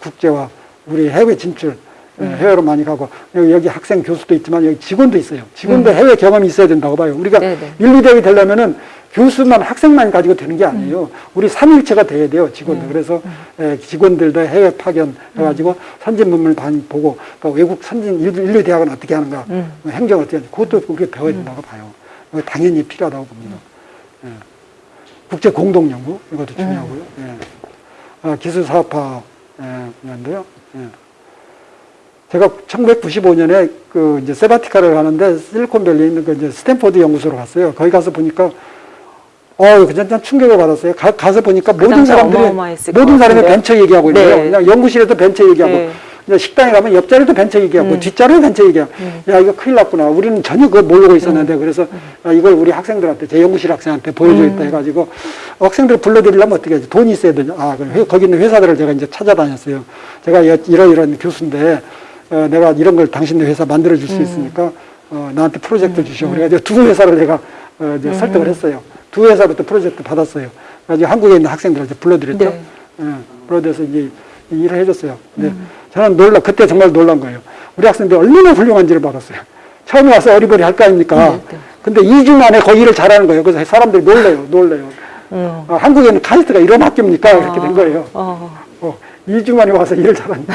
Speaker 2: 국제화, 우리 해외 진출, 예, 해외로 많이 가고 여기, 학생 교수도 있지만 여기 직원도 있어요. 직원도 해외 경험이 있어야 된다고 봐요. 우리가
Speaker 1: 네네.
Speaker 2: 인류대학이 되려면은 교수만 학생만 가지고 되는 게 아니에요. 우리 삼위일체가 돼야 돼요, 직원들. 그래서 예, 직원들도 해외 파견 해가지고 선진 문물 보고 또 외국 선진 일류, 대학은 어떻게 하는가,
Speaker 1: 음.
Speaker 2: 뭐 행정을 어떻게 하는지 그것도 우리가 배워야 된다고 봐요. 당연히 필요하다고 봅니다. 예. 국제 공동 연구 이것도 중요하고요. 예. 아, 기술 사업화 예, 분야인데요. 예. 제가 1995년에 그 이제 sabbatical을 가는데 실리콘밸리에 있는 그 이제 스탠포드 연구소로 갔어요. 거기 가서 보니까 어, 그냥 충격을 받았어요. 가, 가서 보니까
Speaker 1: 그
Speaker 2: 모든 사람들이 모든 사람이? 벤처 얘기하고 있는
Speaker 1: 네.
Speaker 2: 그냥 연구실에도 벤처 얘기하고
Speaker 1: 네.
Speaker 2: 그냥 식당에 가면 옆자리도 벤처 얘기하고
Speaker 1: 음.
Speaker 2: 뒷자리도 벤처 얘기하고 야 이거 큰일 났구나. 우리는 전혀 그걸 모르고 있었는데
Speaker 1: 음.
Speaker 2: 그래서 야, 이걸 우리 학생들한테 제 연구실 학생한테 보여줘야겠다 해가지고 학생들 불러드리려면 어떻게 하지? 돈이 있어야 되냐. 아, 그럼 회- 거기 있는 회사들을 제가 이제 찾아다녔어요. 제가 여- 이러이러한 교수인데 어, 내가 이런 걸 당신네 회사 만들어줄 수 있으니까 어, 나한테 프로젝트 주시오. 그래가지고 두 회사를 내가 어, 이제 설득을 했어요. 두 회사부터 프로젝트 받았어요. 그래가지고 한국에 있는 학생들을 이제 불러드렸죠.
Speaker 1: 네.
Speaker 2: 예, 불러들여서 이제 일을 해줬어요. 근데 저는 놀라, 그때 정말 놀란 거예요. 우리 학생들이 얼마나 훌륭한지를 받았어요. 처음에 와서 어리버리 할 거 아닙니까?
Speaker 1: 네, 네.
Speaker 2: 근데 2주 만에 거의 일을 잘하는 거예요. 그래서 사람들이 놀래요, 놀래요.
Speaker 1: 음.
Speaker 2: 아, 한국에는 카이스트가 이런 학교입니까? 이렇게 된 거예요.
Speaker 1: 어.
Speaker 2: 어, 2주 만에 와서 일을 잘한다.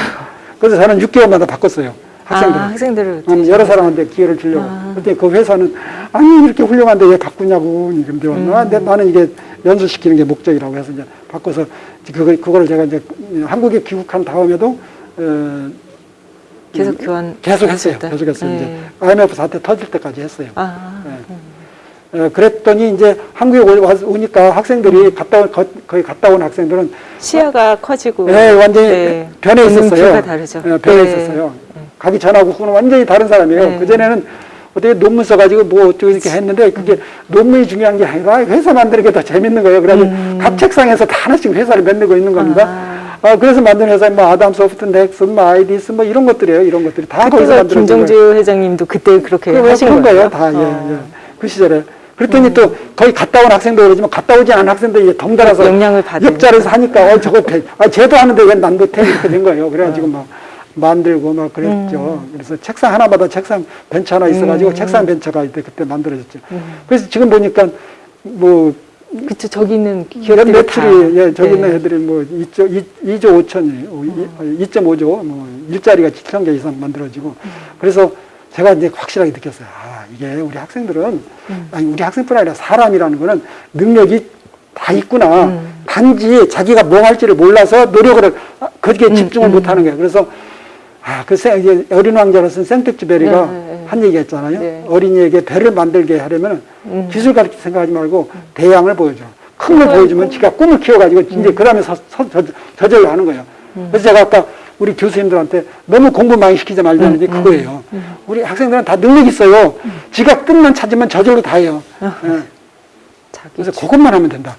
Speaker 2: 그래서 저는 6개월마다 바꿨어요. 학생들.
Speaker 1: 아, 학생들을
Speaker 2: 음, 여러 사람한테 기회를 주려고.
Speaker 1: 아.
Speaker 2: 그때 그 회사는 아니 이렇게 훌륭한데 왜 바꾸냐고 이런데
Speaker 1: 음.
Speaker 2: 아, 근데 나는 이게 연수시키는 게 목적이라고 해서 이제 바꿔서 그걸 그거를 제가 이제 한국에 귀국한 다음에도 어,
Speaker 1: 계속 교환
Speaker 2: 계속 했어요. 계속 했어요.
Speaker 1: 네.
Speaker 2: 이제 IMF 사태 터질 때까지 했어요.
Speaker 1: 아,
Speaker 2: 네. 어, 그랬더니 이제 한국에 오- 오니까 학생들이 갔다 온, 거, 거의 갔다 온 학생들은
Speaker 1: 시야가 커지고
Speaker 2: 네, 완전히
Speaker 1: 네.
Speaker 2: 변해 있었어요. 네, 변해
Speaker 1: 네.
Speaker 2: 있었어요. 가기 전하고 후는 완전히 다른 사람이에요.
Speaker 1: 네.
Speaker 2: 그전에는 어떻게 논문 써가지고 뭐 어쩌고 이렇게 했는데 그게 논문이 중요한 게 아니라 회사 만드는 게 더 재밌는 거예요. 그래가지고 각 책상에서 다 하나씩 회사를 만들고 있는 겁니다.
Speaker 1: 아.
Speaker 2: 아, 그래서 만든 회사 뭐 아담 소프트, 넥슨, 뭐 아이디스 뭐 이런 것들이에요. 이런 것들이 다 거기서 만들어진 거예요.
Speaker 1: 김정주 회장님도 그때 그렇게
Speaker 2: 그거
Speaker 1: 하신
Speaker 2: 그런
Speaker 1: 거예요.
Speaker 2: 다, 예,
Speaker 1: 어.
Speaker 2: 예. 그 시절에. 그랬더니 또 거의 갔다 온 학생도 그러지만 갔다 오지 않은 학생들이 이제 덩달아서
Speaker 1: 영향을 받으니까.
Speaker 2: 옆자리에서 하니까 어, 저거 배, 아, 쟤도 하는데 왜난 못해? 이렇게 된 거예요. 그래가지고 막 만들고 막 그랬죠.
Speaker 1: 음.
Speaker 2: 그래서 책상 하나마다 책상 벤치 하나 있어가지고 책상 벤처가 이때 그때 만들어졌죠.
Speaker 1: 음.
Speaker 2: 그래서 지금 보니까 뭐
Speaker 1: 그쵸 저기 있는
Speaker 2: 연
Speaker 1: 기업들이
Speaker 2: 매출이
Speaker 1: 다.
Speaker 2: 예, 저기 있는
Speaker 1: 네.
Speaker 2: 애들이 뭐 2조, 2, 조 5천이, 2.5조, 뭐 일자리가 7천 개 이상 만들어지고 그래서 제가 이제 확실하게 느꼈어요. 아, 이게 우리 학생들은 아니 우리 학생뿐 아니라 사람이라는 거는 능력이 다 있구나.
Speaker 1: 음.
Speaker 2: 단지 자기가 뭐 할지를 몰라서 노력을
Speaker 1: 음,
Speaker 2: 집중을 못 하는 거예요. 그래서 아, 그 생, 이제 어린 왕자로 쓴 생텍쥐베리가
Speaker 1: 네, 네, 네.
Speaker 2: 한 얘기 했잖아요.
Speaker 1: 네.
Speaker 2: 어린이에게 배를 만들게 하려면
Speaker 1: 음.
Speaker 2: 기술 가르치 생각하지 말고 대양을 보여줘. 큰 걸 보여주면 지가 꿈을 키워가지고 이제 그 다음에 저절로 하는 거예요. 그래서 제가 아까 우리 교수님들한테 너무 공부 많이 시키지 말자는 게 그거예요. 우리 학생들은 다 능력 있어요. 지가 끝만 찾으면 저절로 다 해요. 예.
Speaker 1: 자기
Speaker 2: 그래서 그것만 하면 된다.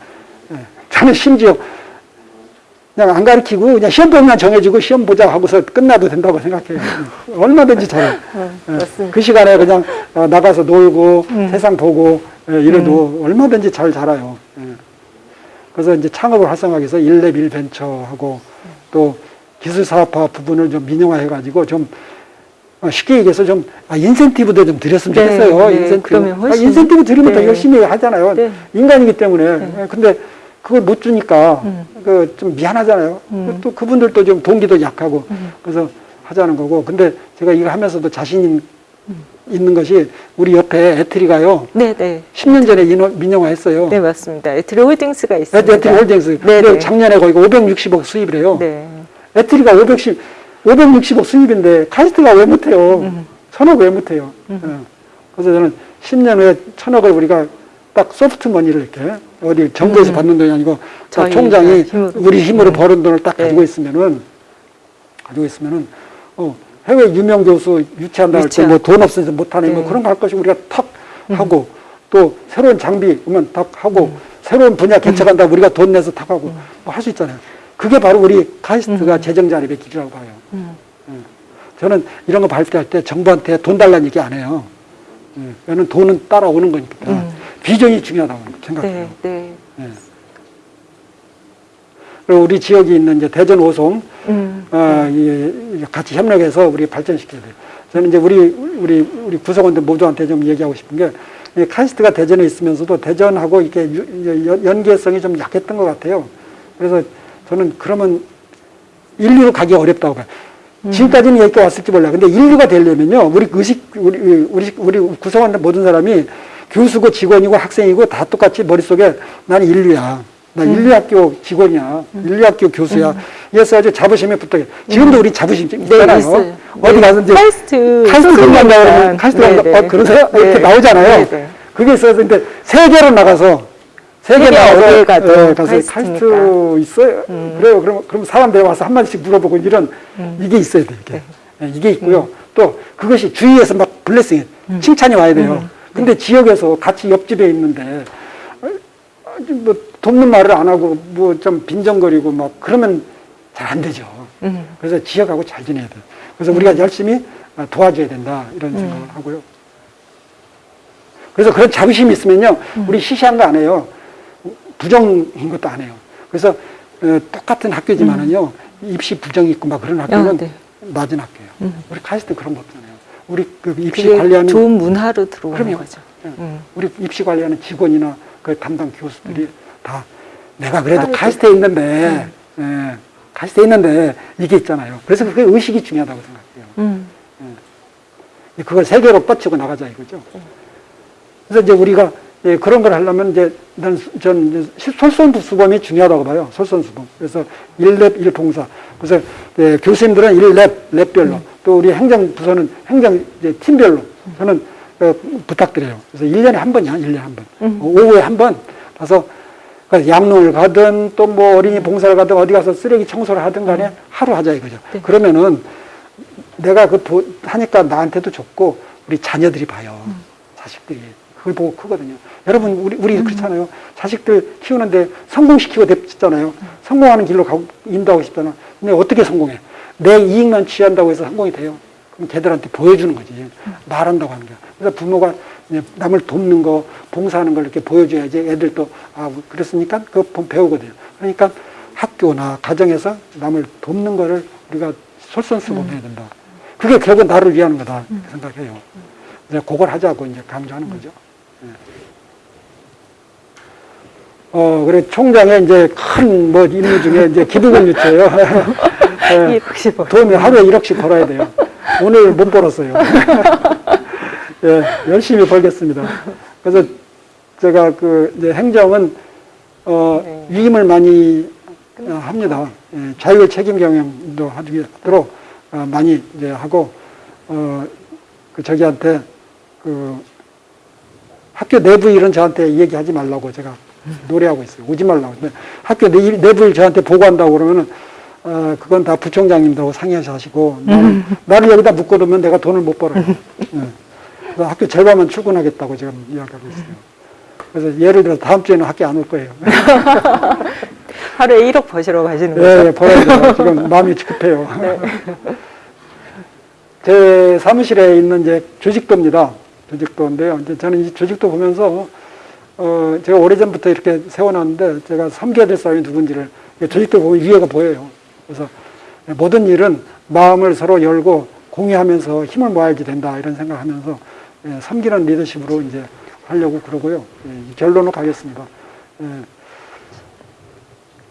Speaker 2: 예. 저는 심지어 그냥 안 가르치고 그냥 시험범위만 정해주고 시험 보자 하고서 끝나도 된다고 생각해요. 얼마든지. 예.
Speaker 1: 맞습니다.
Speaker 2: 그 시간에 그냥 어, 나가서 놀고 세상 보고 예, 이래도 얼마든지 잘 자라요. 예. 그래서 이제 창업을 활성화하기 위해서 1렙 1벤처하고 또 기술 사업화 부분을 좀 민영화해가지고 좀 어, 쉽게 얘기해서 좀 아, 인센티브도 좀 드렸으면
Speaker 1: 네,
Speaker 2: 좋겠어요.
Speaker 1: 네,
Speaker 2: 인센티브.
Speaker 1: 그러면
Speaker 2: 아,
Speaker 1: 훨씬-
Speaker 2: 인센티브 드리면 더
Speaker 1: 네.
Speaker 2: 열심히 하잖아요.
Speaker 1: 네.
Speaker 2: 인간이기 때문에. 예, 근데 그걸 못 주니까
Speaker 1: 음.
Speaker 2: 그좀 미안하잖아요.
Speaker 1: 음.
Speaker 2: 또 그분들도 좀 동기도 약하고 그래서 하자는 거고. 근데 제가 이거 하면서도 자신 있는 것이 우리 옆에 에트리가요.
Speaker 1: 네, 네.
Speaker 2: 10년 전에 인허, 민영화 했어요.
Speaker 1: 네, 맞습니다. 에트리 홀딩스가 있습니다.
Speaker 2: 에트리 홀딩스.
Speaker 1: 네, 네.
Speaker 2: 작년에 거기 560억 수입을 해요.
Speaker 1: 네.
Speaker 2: 에트리가 510, 560억 수입인데 카이스트가 왜 못해요?
Speaker 1: 음.
Speaker 2: 천억 왜 못해요? 예. 그래서 저는 10년 후에 천억을 우리가 딱 소프트 머니를 이렇게 어디 정부에서 받는 돈이 아니고 딱
Speaker 1: 음. 저희
Speaker 2: 총장이
Speaker 1: 힘으로.
Speaker 2: 우리 힘으로
Speaker 1: 네.
Speaker 2: 벌은 돈을 딱
Speaker 1: 네.
Speaker 2: 가지고 있으면은 가지고 있으면은 어, 해외 유명 교수 유치한다 할 때. 뭐 돈 없어서 못하는 뭐
Speaker 1: 네.
Speaker 2: 그런 거 할 것이 우리가 탁 하고 또 새로운 장비 오면 탁 하고
Speaker 1: 음.
Speaker 2: 새로운 분야 개척한다 우리가 돈 내서 탁 하고 뭐 할 수 있잖아요. 그게 바로 우리 카이스트가 재정 자립의 길이라고 봐요.
Speaker 1: 음.
Speaker 2: 저는 이런 거 발표할 때 정부한테 돈 달라는 얘기 안 해요. 예, 왜냐면 돈은 따라오는 거니까.
Speaker 1: 음.
Speaker 2: 비전이 중요하다고 생각해요.
Speaker 1: 네, 네.
Speaker 2: 예. 그리고 우리 지역에 있는 이제 대전 오송,
Speaker 1: 음.
Speaker 2: 어, 이, 이 같이 협력해서 우리 발전시켜야 돼요. 저는 이제 우리, 우리, 우리 구성원들 모두한테 좀 얘기하고 싶은 게, 이 카이스트가 대전에 있으면서도 대전하고 이렇게 연계성이 좀 약했던 것 같아요. 그래서 저는 그러면 인류로 가기 어렵다고 봐요. 지금까지는 여기까지 왔을지 몰라. 근데 인류가 되려면요, 우리 의식, 우리, 우리, 우리 구성원들 모든 사람이 교수고 직원이고 학생이고 다 똑같이 머릿속에 나는 인류야. 나 인류학교 직원이야. 인류학교 교수야. 이래서 아주 자부심에 붙어요. 지금도 우리 자부심 좀
Speaker 1: 네,
Speaker 2: 있잖아요. 어디
Speaker 1: 네.
Speaker 2: 가서 이제
Speaker 1: 카이스트
Speaker 2: 카이스트. 간다 그러면 카이스트
Speaker 1: 네,
Speaker 2: 간다.
Speaker 1: 네.
Speaker 2: 어, 그러세요?
Speaker 1: 네.
Speaker 2: 이렇게 나오잖아요.
Speaker 1: 네, 네.
Speaker 2: 그게 있어서 근데 세계로 나가서 세계 나가서 예, 가서
Speaker 1: 카이스트니까.
Speaker 2: 카이스트 있어요. 그래요. 그럼 그럼 사람들이 와서 한 마디씩 물어보고 이런 이게 있어야 돼 이게 예, 이게 있고요. 또 그것이 주위에서 막 블레싱 칭찬이 와야 돼요. 근데 지역에서 같이 옆집에 있는데 어, 뭐 돕는 말을 안 하고 뭐 좀 빈정거리고 막 그러면 잘 안 되죠.
Speaker 1: 음.
Speaker 2: 그래서 지역하고 잘 지내야 돼요. 그래서 우리가 열심히 어, 도와줘야 된다 이런 생각을 하고요. 그래서 그런 자부심이 있으면요, 우리 시시한 거 안 해요. 부정인 것도 안 해요. 그래서 어, 똑같은 학교지만은요, 입시 부정이 있고 막 그런 학교는
Speaker 1: 아, 네.
Speaker 2: 낮은 학교예요. 우리 카이스트 그런 거 없잖아요. 우리 그 입시 관리하는
Speaker 1: 좋은 문화로 들어오는
Speaker 2: 그럼요.
Speaker 1: 거죠.
Speaker 2: 예.
Speaker 1: 음.
Speaker 2: 우리 입시 관리하는 직원이나 그 담당 교수들이 다 내가 그래도. 카이스트에 있는데, 예, 카이스트에 있는데 이게 있잖아요. 그래서 그게 의식이 중요하다고 생각해요.
Speaker 1: 음.
Speaker 2: 그걸 세계로 뻗치고 나가자 이거죠. 그래서 이제 우리가 예, 그런 걸 하려면 이제 난, 전 이제 솔선수범이 중요하다고 봐요. 솔선수범. 그래서 일랩일봉사 그래서 예, 교수님들은 일랩 랩별로. 또 우리 행정부서는 행정 이제 팀별로. 저는 어, 부탁드려요. 그래서 일년에 한 번이야, 일년에 한 번. 어, 오후에 한 번 가서 그 양로를 가든 또 뭐 어린이 봉사를 가든 어디 가서 쓰레기 청소를 하든 간에 하루 하자 이거죠.
Speaker 1: 네.
Speaker 2: 그러면은 내가 그 보- 하니까 나한테도 좋고 우리 자녀들이 봐요. 자식들이 그걸 보고 크거든요. 여러분 우리 우리 그렇잖아요. 자식들 키우는데 성공시키고 됐잖아요. 성공하는 길로 가고 인도하고 싶잖아. 근데 어떻게 성공해? 내 이익만 취한다고 해서 성공이 돼요. 그럼 걔들한테 보여주는 거지. 말한다고 하는 게. 그래서 부모가 남을 돕는 거, 봉사하는 걸 이렇게 보여줘야지 애들도 아 그랬으니까 그거 보- 배우거든요. 그러니까 학교나 가정에서 남을 돕는 거를 우리가 솔선수범해야 된다. 그게 결국 나를 위하는 거다 이렇게 생각해요. 이제 그걸 하자고 이제 강조하는 거죠. 예. 어, 그래, 총장의 이제 큰 뭐 임무 중에 이제 기부금 유치예요. 예.
Speaker 1: 160억.
Speaker 2: 돈을 하루에 1억씩 벌어야 돼요. 오늘 못 벌었어요. 예, 열심히 벌겠습니다. 그래서 제가 그 이제 행정은 어,
Speaker 1: 네.
Speaker 2: 위임을 많이 어, 합니다. 예, 자율 책임 경영도 하도록 어, 많이 이제 하고 어, 그 저기한테 그 학교 내부 일은 저한테 얘기하지 말라고 제가 노래하고 있어요. 오지 말라고. 근데 학교 내, 내부 일 저한테 보고한다고 그러면은 어, 그건 다 부총장님들하고 상의해서 하시고 나를, 나를 여기다 묶어두면 내가 돈을 못 벌어요. 예. 그래서 학교 절반만 출근하겠다고 지금 이야기하고 있어요. 그래서 예를 들어 다음 주에는 학교 안 올 거예요.
Speaker 1: 하루에 1억 버시러 가시는 거죠?
Speaker 2: 예, 예, 벌어야. 지금 마음이 급해요. 제 사무실에 있는 이제 조직도입니다. 조직도인데요. 이제 저는 이 조직도 보면서 어, 제가 오래전부터 이렇게 세워놨는데 제가 섬겨야 될 사람이 누군지를 조직도 보면 위에가 보여요. 그래서 모든 일은 마음을 서로 열고 공유하면서 힘을 모아야지 된다 이런 생각하면서 예, 섬기는 리더십으로 이제 하려고 그러고요. 예, 이 결론으로 가겠습니다.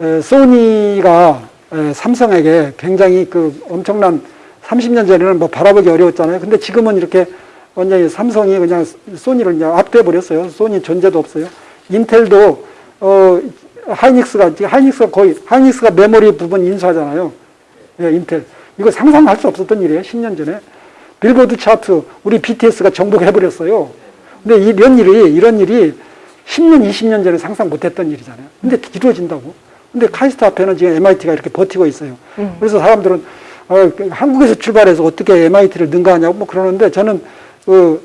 Speaker 2: 예, 에, 소니가 에, 삼성에게 굉장히 그 엄청난 30년 전에는 뭐 바라보기 어려웠잖아요. 근데 지금은 이렇게 완전히 삼성이 그냥 소니를 그냥 압도해 버렸어요. 소니 존재도 없어요. 인텔도 어 하이닉스가 지금 하이닉스가 거의 하이닉스가 메모리 부분 인수하잖아요. 예, 인텔 이거 상상할 수 없었던 일이에요. 10년 전에 빌보드 차트 우리 BTS가 정복해 버렸어요. 근데 이런 일이 이런 일이 10년, 20년 전에 상상 못했던 일이잖아요. 근데 이루어진다고. 근데 카이스트 앞에는 지금 MIT가 이렇게 버티고 있어요. 그래서 사람들은 어, 그 한국에서 출발해서 어떻게 MIT를 능가하냐고 뭐 그러는데 저는 그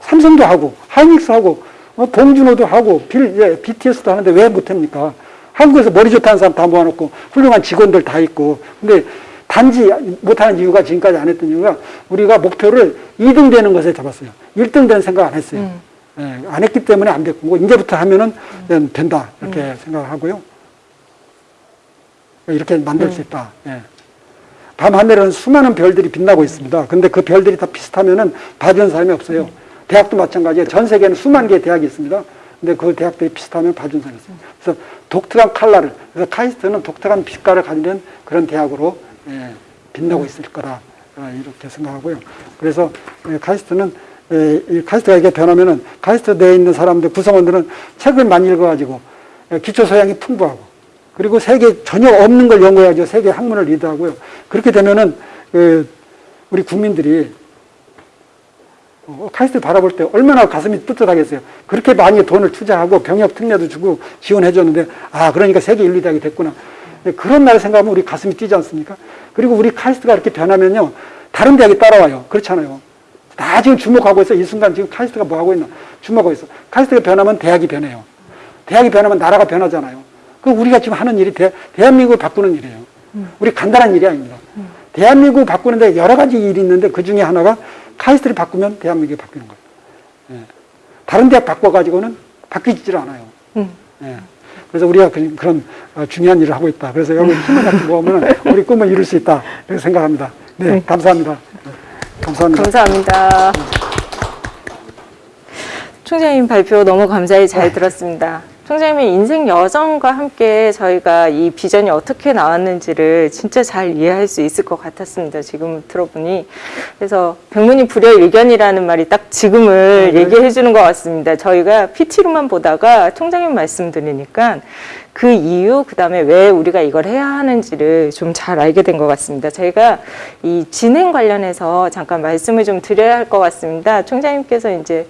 Speaker 2: 삼성도 하고 하이닉스 하고 어, 봉준호도 하고 빌, 예, BTS도 하는데 왜 못합니까? 한국에서 머리 좋다는 사람 다 모아놓고 훌륭한 직원들 다 있고 근데 단지 못하는 이유가 지금까지 안 했던 이유가 우리가 목표를 2등 되는 것에 잡았어요. 1등 되는 생각 안 했어요. 예, 안 했기 때문에 안 됐고 뭐 이제부터 하면은 음, 된다 이렇게 생각하고요. 이렇게 만들 수 있다. 예. 밤 하늘은 수많은 별들이 빛나고 있습니다. 근데 그 별들이 다 비슷하면은 봐주는 사람이 없어요. 대학도 마찬가지예요. 전 세계에는 수만 개의 대학이 있습니다. 근데 그 대학들이 비슷하면 사람이 있어요. 그래서 독특한 컬러를, 그래서 카이스트는 독특한 빛깔을 가지는 그런 대학으로 예, 빛나고 있을 거다. 아, 이렇게 생각하고요. 그래서 예, 카이스트는 예, 이 카이스트가 이게 변하면은 카이스트 내에 있는 사람들, 구성원들은 책을 많이 읽어가지고 예, 기초 소양이 풍부하고 그리고 세계 전례 없는 걸 연구해가지고 세계 학문을 리드하고요. 그렇게 되면은 그 우리 국민들이 어, 카이스트를 바라볼 때 얼마나 가슴이 뜨뜻하겠어요. 그렇게 많이 돈을 투자하고 병역 특례도 주고 지원해 줬는데 아 그러니까 세계 일류 대학이 됐구나. 네, 그런 날 생각하면 우리 가슴이 뛰지 않습니까? 그리고 우리 카이스트가 이렇게 변하면요 다른 대학이 따라와요. 그렇잖아요. 다 지금 주목하고 있어. 이 순간 지금 카이스트가 뭐 하고 있나 주목하고 있어. 카이스트가 변하면 대학이 변해요. 대학이 변하면 나라가 변하잖아요. 그 우리가 지금 하는 일이 대, 대한민국을 바꾸는 일이에요. 우리 간단한 일이 아닙니다. 대한민국을 바꾸는데 여러 가지 일이 있는데 그 중에 하나가 카이스트를 바꾸면 대한민국이 바뀌는 거예요. 예. 다른 대학 바꿔가지고는 바뀌질 않아요.
Speaker 1: 음.
Speaker 2: 예. 그래서 우리가 그- 그런 어, 중요한 일을 하고 있다. 그래서 여기 힘을 같이 모으면 우리 꿈을 이룰 수 있다. 이렇게 생각합니다. 네, 감사합니다. 네, 감사합니다.
Speaker 1: 감사합니다. 총장님 발표 너무 감사히 잘 들었습니다. 총장님의 인생 여정과 함께 저희가 이 비전이 어떻게 나왔는지를 진짜 잘 이해할 수 있을 것 같았습니다. 지금 들어보니. 그래서 백문이 불여일견이라는 말이 딱 지금을
Speaker 2: 네.
Speaker 1: 얘기해 주는 것 같습니다. 저희가 PT로만 보다가 총장님 말씀 드리니까 그 이유, 그 다음에 왜 우리가 이걸 해야 하는지를 좀 잘 알게 된 것 같습니다. 저희가 이 진행 관련해서 잠깐 말씀을 좀 드려야 할 것 같습니다. 총장님께서 이제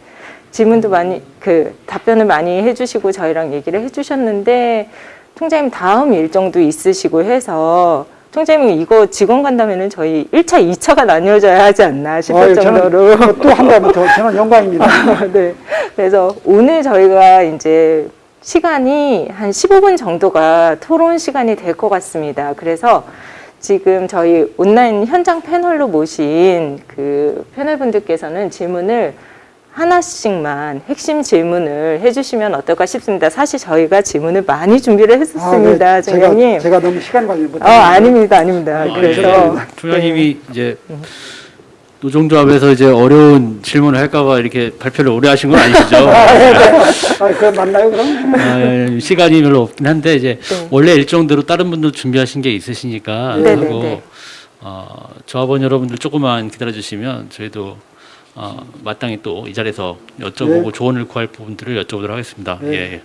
Speaker 1: 질문도 많이 그 답변을 많이 해주시고 저희랑 얘기를 해주셨는데 총장님 다음 일정도 있으시고 해서 총장님 이거 직원 간다면은 저희 1차, 2차가 나뉘어져야 하지 않나 싶을
Speaker 2: 아유,
Speaker 1: 정도로
Speaker 2: 또 한다면 더 저는 영광입니다.
Speaker 1: 네. 그래서 오늘 저희가 이제 시간이 한 15분 정도가 토론 시간이 될 것 같습니다. 그래서 지금 저희 온라인 현장 패널로 모신 그 패널 분들께서는 질문을 하나씩만 핵심 질문을 해주시면 어떨까 싶습니다. 사실 저희가 질문을 많이 준비를 했었습니다,
Speaker 2: 아, 네.
Speaker 1: 장관님.
Speaker 2: 제가, 제가 너무 시간 관리 못해서.
Speaker 1: 어, 아닙니다, 아닙니다.
Speaker 5: 아,
Speaker 1: 그래서
Speaker 5: 예. 총장님이 이제 노동조합에서 이제 어려운 질문을 할까봐 이렇게 발표를 오래 하신 건 아니시죠?
Speaker 2: 아, 네, 네. 아, 그거 맞나요, 그럼?
Speaker 5: 아, 시간이 별로 없긴 한데 이제
Speaker 1: 네.
Speaker 5: 원래 일정대로 다른 분도 준비하신 게 있으시니까
Speaker 1: 네,
Speaker 5: 하고
Speaker 1: 네, 네.
Speaker 5: 어, 조합원 여러분들 조금만 기다려 주시면 저희도 어, 마땅히 또 이 자리에서 여쭤보고
Speaker 2: 네.
Speaker 5: 조언을 구할 부분들을 여쭤보도록 하겠습니다.
Speaker 2: 네.
Speaker 5: 예, 예.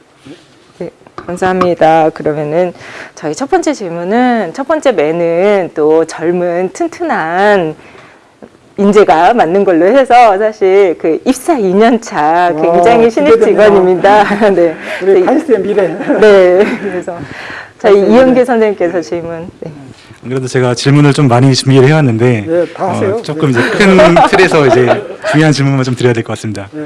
Speaker 1: 네, 감사합니다. 그러면은 저희 첫 번째 질문은 첫 번째 매는 또 젊은 튼튼한 인재가 맞는 걸로 해서 사실 그 입사 2년 차 굉장히
Speaker 2: 와,
Speaker 1: 신입. 직원입니다. 네.
Speaker 2: 우리
Speaker 1: 그래서
Speaker 2: 카이스트의 미래.
Speaker 1: 네. 그래서 저희 이영계 선생님께서 질문. 네.
Speaker 4: 안 그래도 제가 질문을 좀 많이 준비를 해왔는데
Speaker 2: 네, 다 하세요.
Speaker 4: 어, 조금
Speaker 2: 네.
Speaker 4: 이제 큰 틀에서 이제 중요한 질문만 좀 드려야 될 것 같습니다.
Speaker 2: 네.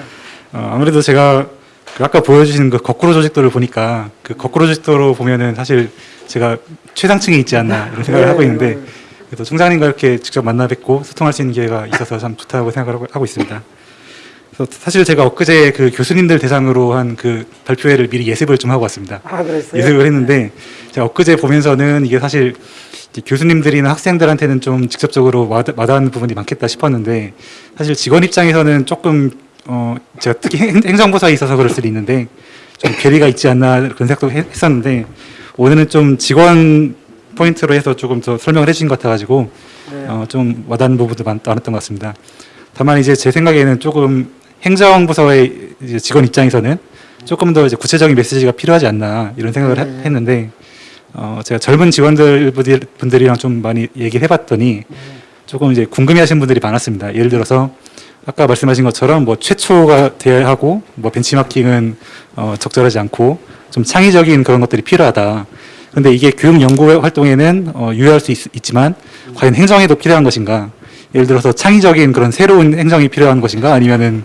Speaker 4: 어, 아무래도 제가 그 아까 보여주신 그 거꾸로 조직도를 보니까 그 거꾸로 조직도로 보면은 사실 제가 최상층에 있지 않나 이런 생각을
Speaker 2: 네,
Speaker 4: 하고 있는데
Speaker 2: 네.
Speaker 4: 그래도 총장님과 이렇게 직접 만나 뵙고 소통할 수 있는 기회가 있어서 참 좋다고 생각을 하고 있습니다. 사실 제가 엊그제 그 교수님들 대상으로 한 그 발표회를 미리 예습을 좀 하고 왔습니다.
Speaker 2: 아, 그랬어요?
Speaker 4: 예습을 했는데 제가 엊그제 보면서는 이게 사실 교수님들이나 학생들한테는 좀 직접적으로 와닿- 와닿는 부분이 많겠다 싶었는데 사실 직원 입장에서는 조금 어 제가 특히 행- 행정부서에 있어서 그럴 수도 있는데 좀 괴리가 있지 않나 그런 생각도 했- 했었는데 오늘은 좀 직원 포인트로 해서 조금 더 설명을 해주신 것 같아가지고
Speaker 2: 네.
Speaker 4: 어, 좀 와닿는 부분도 많, 많았던 것 같습니다. 다만 이제 제 생각에는 조금 행정부서의 직원 입장에서는 조금 더 이제 구체적인 메시지가 필요하지 않나 이런 생각을 하-
Speaker 2: 네.
Speaker 4: 했는데 어, 제가 젊은 직원들 분들- 분들이랑 좀 많이 얘기를 해봤더니 조금 이제 궁금해하시는 분들이 많았습니다. 예를 들어서 아까 말씀하신 것처럼 뭐 최초가 돼야 하고 뭐 벤치마킹은 어, 적절하지 않고 좀 창의적인 그런 것들이 필요하다. 근데 이게 교육 연구 활동에는 어, 유효할 수 있, 지만 과연 행정에도 필요한 것인가? 예를 들어서 창의적인 그런 새로운 행정이 필요한 것인가? 아니면은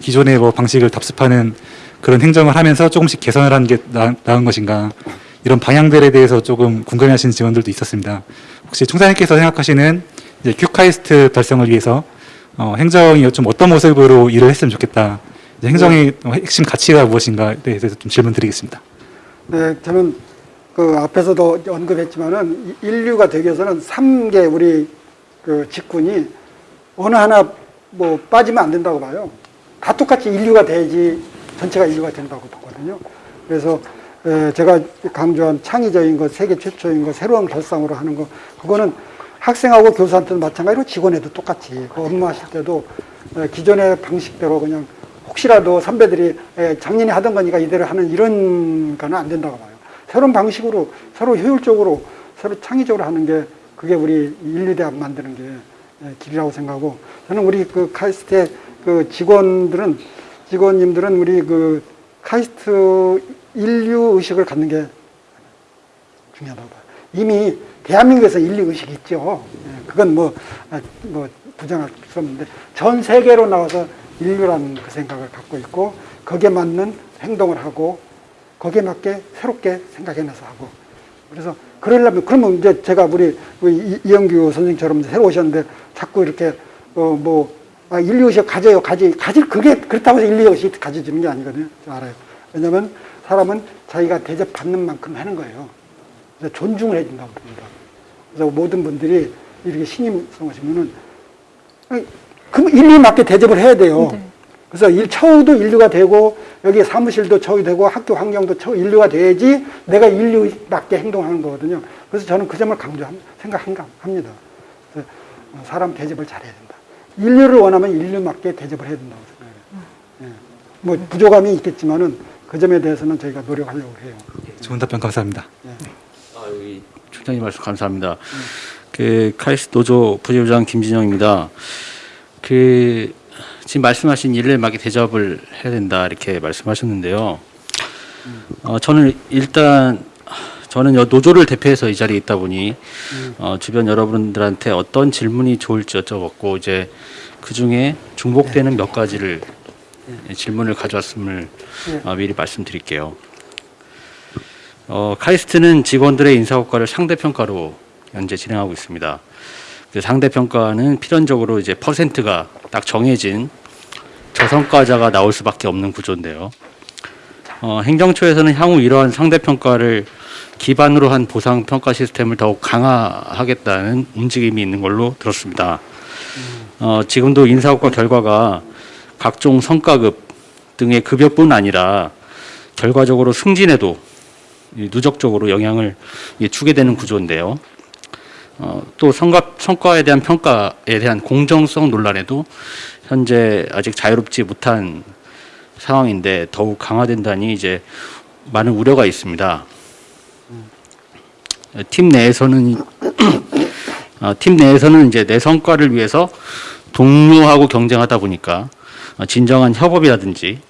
Speaker 4: 기존의 뭐 방식을 답습하는 그런 행정을 하면서 조금씩 개선을 하는 게 나, 나은 것인가? 이런 방향들에 대해서 조금 궁금해하시는 직원들도 있었습니다. 혹시 총장님께서 생각하시는 이제 QAIST 달성을 위해서 어, 행정이 좀 어떤 모습으로 일을 했으면 좋겠다. 이제 행정의 핵심 가치가 무엇인가에 대해서 좀 질문드리겠습니다.
Speaker 2: 네, 저는 그 앞에서도 언급했지만은 이- 일류가 되기 위해서는 3개 우리 그 직군이 어느 하나 뭐 빠지면 안 된다고 봐요. 다 똑같이 일류가 돼야지 전체가 일류가 된다고 보거든요. 그래서 에, 제가 강조한 창의적인 것, 세계 최초인 것, 새로운 결상으로 하는 것, 그거는 학생하고 교수한테도 마찬가지로 직원에도 똑같이 그 업무하실 때도 에, 기존의 방식대로 그냥 혹시라도 선배들이 에, 작년에 하던 거니까 이대로 하는 이런 거는 안 된다고 봐요. 새로운 방식으로 서로 효율적으로 서로 창의적으로 하는 게 그게 우리 인류대학 만드는 게 에, 길이라고 생각하고 저는 우리 그 카이스트의 그 직원들은 직원님들은 우리 그 카이스트 인류 의식을 갖는 게 중요하다고 봐요. 이미 대한민국에서 인류 의식이 있죠. 예, 그건 뭐, 아, 뭐 부정할 수 없는데 전 세계로 나와서 인류라는 그 생각을 갖고 있고 거기에 맞는 행동을 하고 거기에 맞게 새롭게 생각해내서 하고 그래서 그러려면 그러면 이제 제가 우리 이영규 선생님처럼 새로 오셨는데 자꾸 이렇게 어뭐 아, 인류 의식 가져요 가지 가질 그게 그렇다고 해서 인류 의식 가져지는 게 아니거든요. 저 알아요. 왜냐하면 사람은 자기가 대접받는 만큼 하는 거예요. 그래서 존중을 해준다고 봅니다. 그래서 모든 분들이 이렇게 신임 성 하시면은 아니, 그럼 인류에 맞게 대접을 해야 돼요.
Speaker 1: 네.
Speaker 2: 그래서 일, 처우도 인류가 되고 여기 사무실도 처우 되고 학교 환경도 처우 인류가 돼야지 내가 인류에 맞게 행동하는 거거든요. 그래서 저는 그 점을 강조합니다. 생각합니다. 어, 사람 대접을 잘해야 된다. 인류를 원하면 인류 맞게 대접을 해야 된다고 생각해요. 예. 뭐 부족함이 있겠지만은 그 점에 대해서는 저희가 노력하려고 해요.
Speaker 4: 좋은 답변 감사합니다.
Speaker 5: 아, 여기 총장님 말씀 감사합니다. 그 카이스트 노조 부회장 김진영입니다. 그 지금 말씀하신 일을 막이 대접을 해야 된다 이렇게 말씀하셨는데요. 어, 저는 일단 저는 여 노조를 대표해서 이 자리에 있다 보니 어, 주변 여러분들한테 어떤 질문이 좋을지 여쭤봤고 이제 그 중에 중복되는 몇 가지를 질문을 가져왔음을
Speaker 2: 네.
Speaker 5: 어, 미리 말씀드릴게요. 어, 카이스트는 직원들의 인사 효과를 상대 평가로 현재 진행하고 있습니다. 그 상대 평가는 필연적으로 이제 퍼센트가 딱 정해진 저성과자가 나올 수밖에 없는 구조인데요. 어, 행정처에서는 향후 이러한 상대 평가를 기반으로 한 보상 평가 시스템을 더욱 강화하겠다는 움직임이 있는 걸로 들었습니다. 어, 지금도 인사 효과 결과가 각종 성과급 등의 급여뿐 아니라 결과적으로 승진에도 이 누적적으로 영향을 이 주게 되는 구조인데요. 어, 또 성과, 성과에 대한 평가에 대한 공정성 논란에도 현재 아직 자유롭지 못한 상황인데 더욱 강화된다니 이제 많은 우려가 있습니다. 팀 내에서는 이- 어, 팀 내에서는 이제 내 성과를 위해서 동료하고 경쟁하다 보니까 어, 진정한 협업이라든지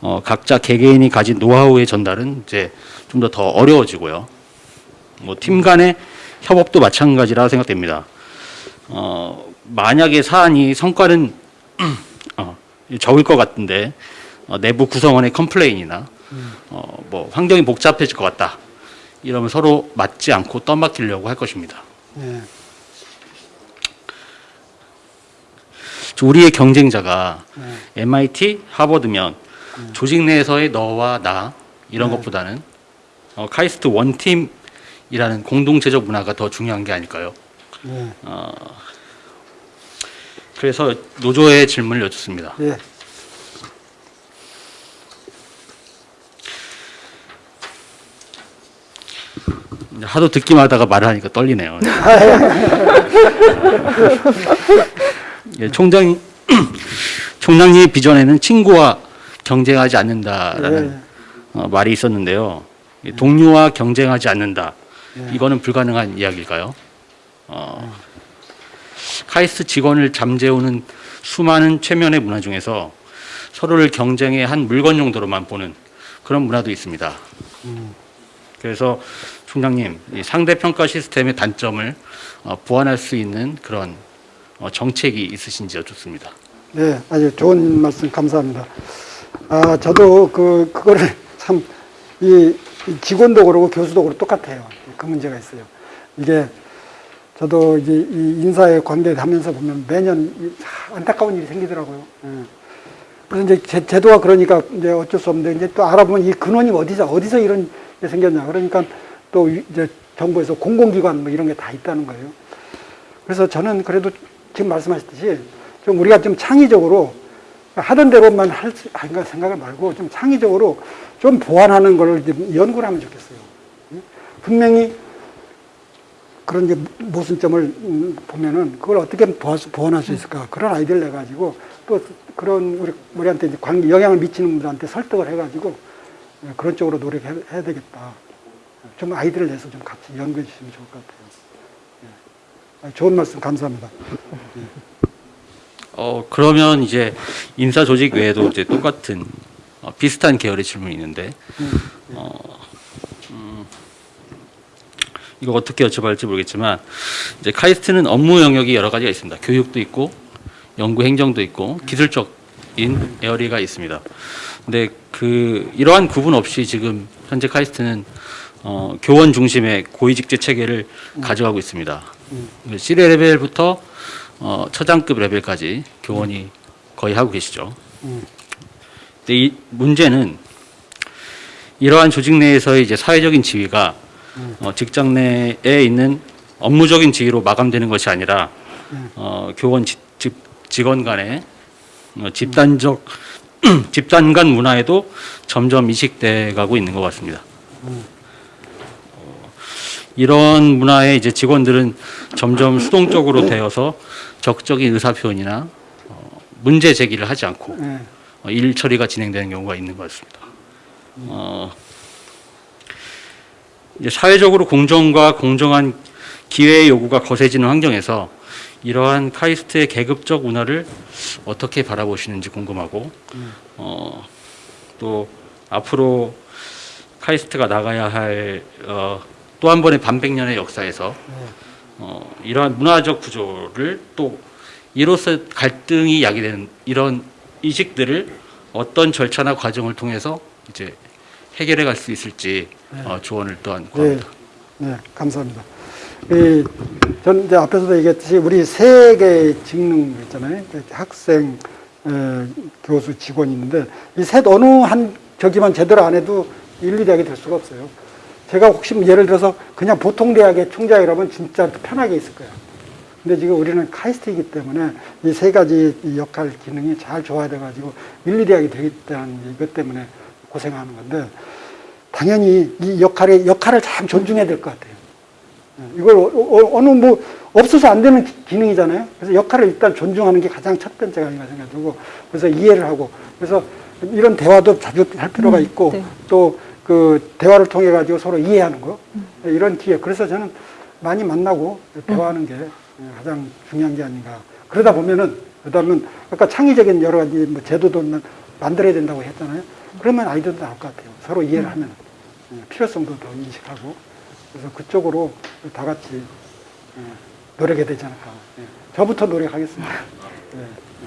Speaker 5: 어, 각자 개개인이 가진 노하우의 전달은 이제 좀 더 더 어려워지고요. 뭐 팀 간의 협업도 마찬가지라 생각됩니다. 어, 만약에 사안이 성과는 어, 적을 것 같은데 어, 내부 구성원의 complain이나 어, 뭐 환경이 복잡해질 것 같다. 이러면 서로 맡지 않고 떠맡기려고 할 것입니다.
Speaker 2: 예.
Speaker 5: 우리의 경쟁자가
Speaker 2: 네.
Speaker 5: MIT, 하버드면 조직 내에서의 너와 나 이런 것보다는 어, 카이스트 one team이라는 공동체적 문화가 더 중요한 게 아닐까요?
Speaker 2: 네.
Speaker 5: 어, 그래서 노조의 질문을 여쭙습니다.
Speaker 2: 예.
Speaker 5: 이제 하도 듣기만 하다가 말을 하니까 떨리네요. 예, 총장 총장님 비전에는 친구와 경쟁하지 않는다라는
Speaker 2: 예.
Speaker 5: 어, 말이 있었는데요. 이 동료와 경쟁하지 않는다.
Speaker 2: 예.
Speaker 5: 이거는 불가능한 이야기일까요? 어, 카이스트 직원을 잠재우는 수많은 최면의 문화 중에서 서로를 경쟁의 한 물건 정도로만 보는 그런 문화도 있습니다. 그래서 총장님, 이 상대평가 시스템의 단점을 어, 보완할 수 있는 그런 어, 정책이 있으신지 여쭙습니다.
Speaker 2: 네, 아주 좋은 말씀 감사합니다. 아, 저도 그, 그거를 참, 이, 이 직원도 그러고 교수도 그렇고 똑같아요. 그 문제가 있어요. 이게 저도 이제 이 인사에 관계하면서 보면 매년 안타까운 일이 생기더라고요. 예. 그래서 이제 제, 제도가 그러니까 이제 어쩔 수 없는데 이제 또 알아보면 이 근원이 어디서, 어디서 이런 게 생겼냐. 그러니까 또 이제 정부에서 공공기관 뭐 이런 게 다 있다는 거예요. 그래서 저는 그래도 지금 말씀하셨듯이 좀 우리가 좀 창의적으로 하던 대로만 할 생각을 말고 좀 창의적으로 좀 보완하는 걸좀 연구를 하면 좋겠어요. 응? 분명히 그런 이제 모순점을 음, 보면은 그걸 어떻게 보완- 보완할 수 있을까 그런 아이디어를 내가지고 또 그런 우리 우리한테 이제 관계 영향을 미치는 분들한테 설득을 해가지고 예, 그런 쪽으로 노력해야 해야 되겠다. 좀 아이디어를 내서 좀 같이 연구해 주시면 좋을 것 같아요. 예. 아, 좋은 말씀 감사합니다.
Speaker 5: 어 그러면 이제 인사 조직 외에도 이제 똑같은 어, 비슷한 계열의 질문이 있는데 어, 음, 이거 어떻게 여쭤봐야 할지 모르겠지만 이제 카이스트는 업무 영역이 여러 가지가 있습니다. 교육도 있고 연구 행정도 있고 기술적인 에어리가 있습니다. 근데 그 이러한 구분 없이 지금 현재 카이스트는 어, 교원 중심의 고위직제 체계를 가져가고 있습니다. C 레벨부터 어, 처장급 레벨까지 교원이 거의 하고 계시죠.
Speaker 2: 음.
Speaker 5: 근데 이 문제는 이러한 조직 내에서의 이제 사회적인 지위가 어, 직장 내에 있는 업무적인 지위로 마감되는 것이 아니라 어, 교원 지, 직- 직원 간의 어, 집단적 집단 간 문화에도 점점 이식돼 가고 있는 것 같습니다. 어, 이런 문화에 이제 직원들은 점점 수동적으로 되어서 적극적인 의사 표현이나 어, 문제 제기를 하지 않고
Speaker 2: 예.
Speaker 5: 어, 일 처리가 진행되는 경우가 있는 것 같습니다. 어, 이제 사회적으로 공정과 공정한 기회의 요구가 거세지는 환경에서 이러한 카이스트의 계급적 문화를 어떻게 바라보시는지 궁금하고 어, 또 앞으로 카이스트가 나가야 할 어, 또 한 번의 반백년의 역사에서 어, 이러한 문화적 구조를 또 이로써 갈등이 야기되는 이런 이식들을 어떤 절차나 과정을 통해서 이제 해결해 갈 수 있을지 어, 조언을 또한
Speaker 2: 네,
Speaker 5: 구합니다.
Speaker 2: 네, 감사합니다. 이, 전 이제 앞에서도 얘기했듯이 우리 세 개의 직능 있잖아요. 학생, 에, 교수, 직원이 있는데 이 셋 어느 한 저기만 제대로 안 해도 일리대학이 될 수가 없어요. 제가 혹시 뭐 예를 들어서 그냥 보통 대학의 총장 이라면 진짜 편하게 있을 거예요. 근데 지금 우리는 카이스트이기 때문에 이 세 가지 이 역할 기능이 잘 조화돼가지고 일리대학이 되겠다는 이것 때문에 고생하는 건데 당연히 이 역할의 역할을 참 존중해야 될 것 같아요. 예, 이걸 어, 어, 어느 뭐 없어서 안 되는 기- 기능이잖아요. 그래서 역할을 일단 존중하는 게 가장 첫 번째가 아닌가 생각되고 그래서 이해를 하고 그래서 이런 대화도 자주 할 필요가 있고
Speaker 1: 네.
Speaker 2: 또 그 대화를 통해 가지고 서로 이해하는 거 예, 이런 기회. 그래서 저는 많이 만나고 대화하는 게 예, 가장 중요한 게 아닌가. 그러다 보면은 그다음은 아까 창의적인 여러 가지 뭐 제도도 만들어야 된다고 했잖아요. 그러면 아이들도 나올 것 같아요. 서로 이해를 하면 예, 필요성도 더 인식하고 그래서 그쪽으로 다 같이 예, 노력해야 되지 않을까. 예, 저부터 노력하겠습니다.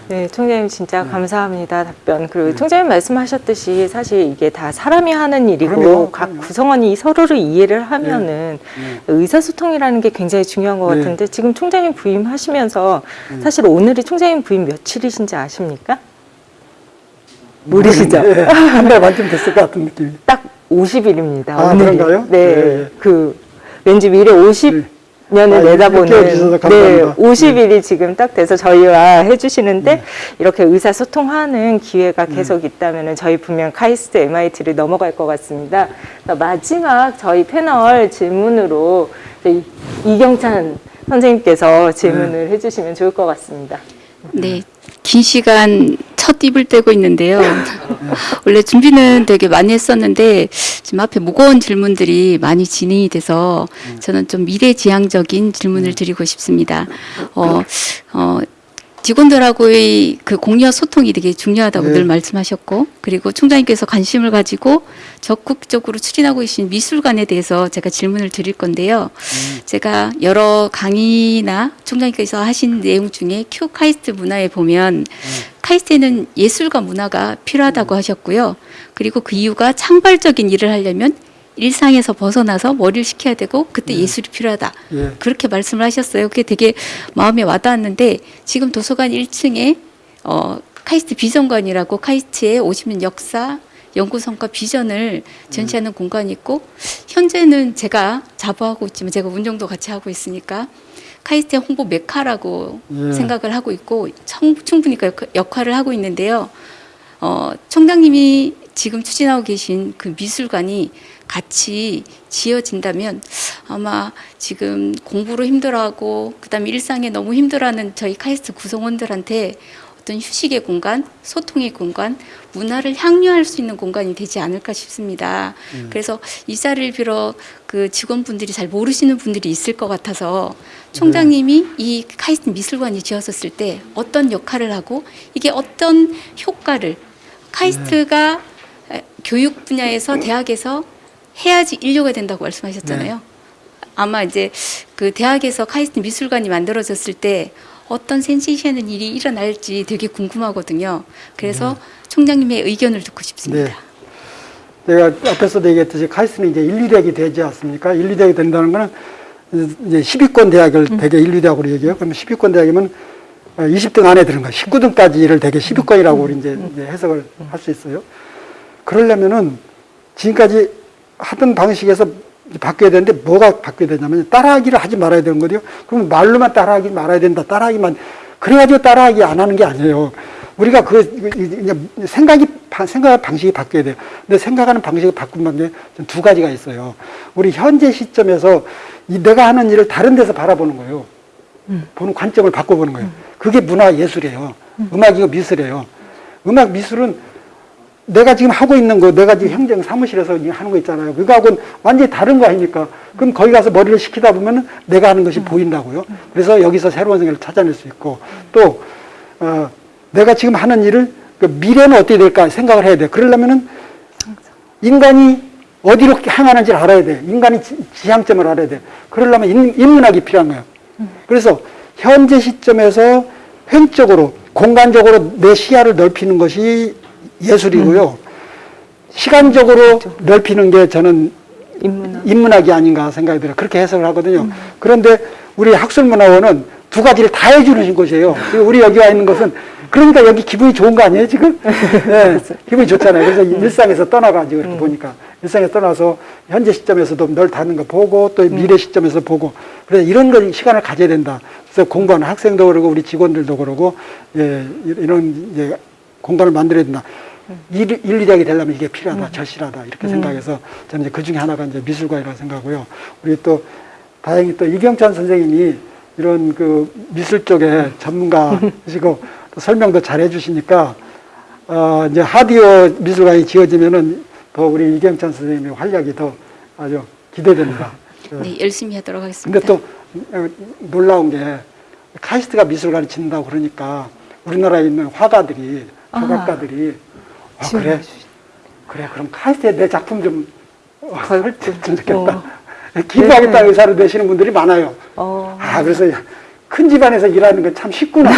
Speaker 2: 예.
Speaker 1: 네, 총장님 진짜 감사합니다 답변. 그리고 총장님 말씀하셨듯이 사실 이게 다 사람이 하는 일이고
Speaker 2: 그럼요,
Speaker 1: 각
Speaker 2: 그럼요.
Speaker 1: 구성원이 서로를 이해를 하면은
Speaker 2: 네.
Speaker 1: 의사소통이라는 게 굉장히 중요한 것
Speaker 2: 네.
Speaker 1: 같은데 지금 총장님 부임하시면서
Speaker 2: 네.
Speaker 1: 사실 오늘이 총장님 부임 며칠이신지 아십니까? 모르시죠?
Speaker 2: 예, 한달 반쯤 됐을 것 같은 느낌이.
Speaker 1: 딱 50일입니다.
Speaker 2: 아, 그런가요?
Speaker 1: 네. 그 왠지 미래 50 년을
Speaker 2: 아,
Speaker 1: 내다보는 네,
Speaker 2: 감사합니다.
Speaker 1: 50일이 지금 딱 돼서 저희와 해주시는데 이렇게 의사소통하는 기회가 계속 있다면 저희 분명 카이스트 MIT를 넘어갈 것 같습니다. 마지막 저희 패널 질문으로 이경찬 선생님께서 질문을 해주시면 좋을 것 같습니다.
Speaker 3: 네, 긴 시간 첫 입을 떼고 있는데요. 원래 준비는 되게 많이 했었는데 지금 앞에 무거운 질문들이 많이 진행이 돼서 저는 좀 미래지향적인 질문을 드리고 싶습니다. 어, 어, 직원들하고의 그 공유와 소통이 되게 중요하다고
Speaker 2: 네.
Speaker 3: 늘 말씀하셨고 그리고 총장님께서 관심을 가지고 적극적으로 추진하고 계신 미술관에 대해서 제가 질문을 드릴 건데요. 제가 여러 강의나 총장님께서 하신 내용 중에 큐 카이스트 문화에 보면 카이스트에는 예술과 문화가 필요하다고 하셨고요. 그리고 그 이유가 창발적인 일을 하려면 일상에서 벗어나서 머리를 식혀야 되고 그때 예 술이 필요하다.
Speaker 2: 예.
Speaker 3: 그렇게 말씀을 하셨어요. 그게 되게 마음에 와닿았는데 지금 도서관 1층에 어, 카이스트 비전관이라고 카이스트의 50년 역사 연구 성과 비전을 전시하는 공간이 있고 현재는 제가 자부하고 있지만 제가 운영도 같이 하고 있으니까 카이스트의 홍보 메카라고
Speaker 2: 예.
Speaker 3: 생각을 하고 있고 청- 충분히 그 역- 역할을 하고 있는데요. 어, 총장님이 지금 추진하고 계신 그 미술관이 같이 지어진다면 아마 지금 공부로 힘들어하고 그다음에 일상에 너무 힘들어하는 저희 카이스트 구성원들한테 어떤 휴식의 공간, 소통의 공간, 문화를 향유할 수 있는 공간이 되지 않을까 싶습니다. 그래서 이 자리를 빌어 그 직원분들이 잘 모르시는 분들이 있을 것 같아서 총장님이 이 카이스트 미술관이 지어졌을 때 어떤 역할을 하고 이게 어떤 효과를 카이스트가 에, 교육 분야에서 대학에서 해야지 인류가 된다고 말씀하셨잖아요. 아마 이제 그 대학에서 카이스트 미술관이 만들어졌을 때 어떤 센세이션한 일이 일어날지 되게 궁금하거든요. 그래서 총장님의 의견을 듣고 싶습니다.
Speaker 2: 네. 제가 앞에서도 얘기했듯이 카이스트는 이제 인류대학이 되지 않습니까? 인류대학이 된다는 거는 이제 10위권 대학을 대개 인류대학으로 얘기해요. 그러면 10위권 대학이면 20등 안에 드는 거예요. 19등까지를 대개 10위권이라고 우리 이제, 이제 해석을 할 수 있어요. 그러려면은 지금까지 하던 방식에서 바뀌어야 되는데 뭐가 바뀌어야 되냐면 따라하기를 하지 말아야 되는 거죠. 그러면 말로만 따라하기 말아야 된다. 따라하기만 그래가지고 따라하기 안 하는 게 아니에요. 우리가 그 이제 생각이 생각 방식이 바뀌어야 돼요. 근데 생각하는 방식이 바꾼 게두 가지가 있어요. 우리 현재 시점에서 이 내가 하는 일을 다른 데서 바라보는 거예요. 보는 관점을 바꿔보는 거예요. 그게 문화 예술이에요. 음 악이고 미술이에요. 음악 미술은 내가 지금 하고 있는 거, 내가 지금 행정 사무실에서 지금 하는 거 있잖아요. 그거하고는 완전히 다른 거 아닙니까? 그럼 거기 가서 머리를 식히다 보면은 내가 하는 것이 보인다고요. 그래서 여기서 새로운 생각을 찾아낼 수 있고 또, 어, 내가 지금 하는 일을 그 미래는 어떻게 될까 생각을 해야 돼. 그러려면은 인간이 어디로 향하는지를 알아야 돼. 인간이 지- 지향점을 알아야 돼. 그러려면 인, 인문학이 필요한 거예요. 그래서 현재 시점에서 횡적으로 공간적으로 내 시야를 넓히는 것이 예술이고요. 시간적으로 넓히는 게 저는
Speaker 1: 인문학.
Speaker 2: 인문학이 아닌가 생각이 들어요. 그렇게 해석을 하거든요. 그런데 우리 학술문화원은 두 가지를 다 해주는 곳이에요. 우리 여기 와 있는 것은 그러니까 여기 기분이 좋은 거 아니에요, 지금? 네, 기분이 좋잖아요. 그래서 일상에서 떠나가지고 이렇게 보니까. 일상에서 떠나서 현재 시점에서도 널 닿는 거 보고 또 미래 시점에서 보고. 그래서 이런 걸 시간을 가져야 된다. 그래서 공부하는 학생도 그러고 우리 직원들도 그러고, 예, 이런 이제 공간을 만들어야 된다. 일, 인류대학이 되려면 이게 필요하다, 절실하다, 이렇게 생각해서 저는 이제 그 중에 하나가 이제 미술관이라고 생각하고요. 우리 또 다행히 또 이경찬 선생님이 이런 그 미술 쪽에 전문가시고 또 설명도 잘 해주시니까 어, 이제 하디오 미술관이 지어지면은 더 우리 이경찬 선생님의 활약이 더 아주 기대됩니다.
Speaker 3: 네, 열심히 하도록 하겠습니다.
Speaker 2: 근데 또 어, 놀라운 게 카이스트가 미술관을 짓는다고 그러니까 우리나라에 있는 화가들이 조각가들이 아, 그래 그래 그럼 카이스트에 내 작품 좀 어, 설득 좀 좋겠다 기부하겠다는 의사를 내시는 분들이 많아요
Speaker 1: 어,
Speaker 2: 아 그래서 큰 집안에서 일하는 건 참 쉽구나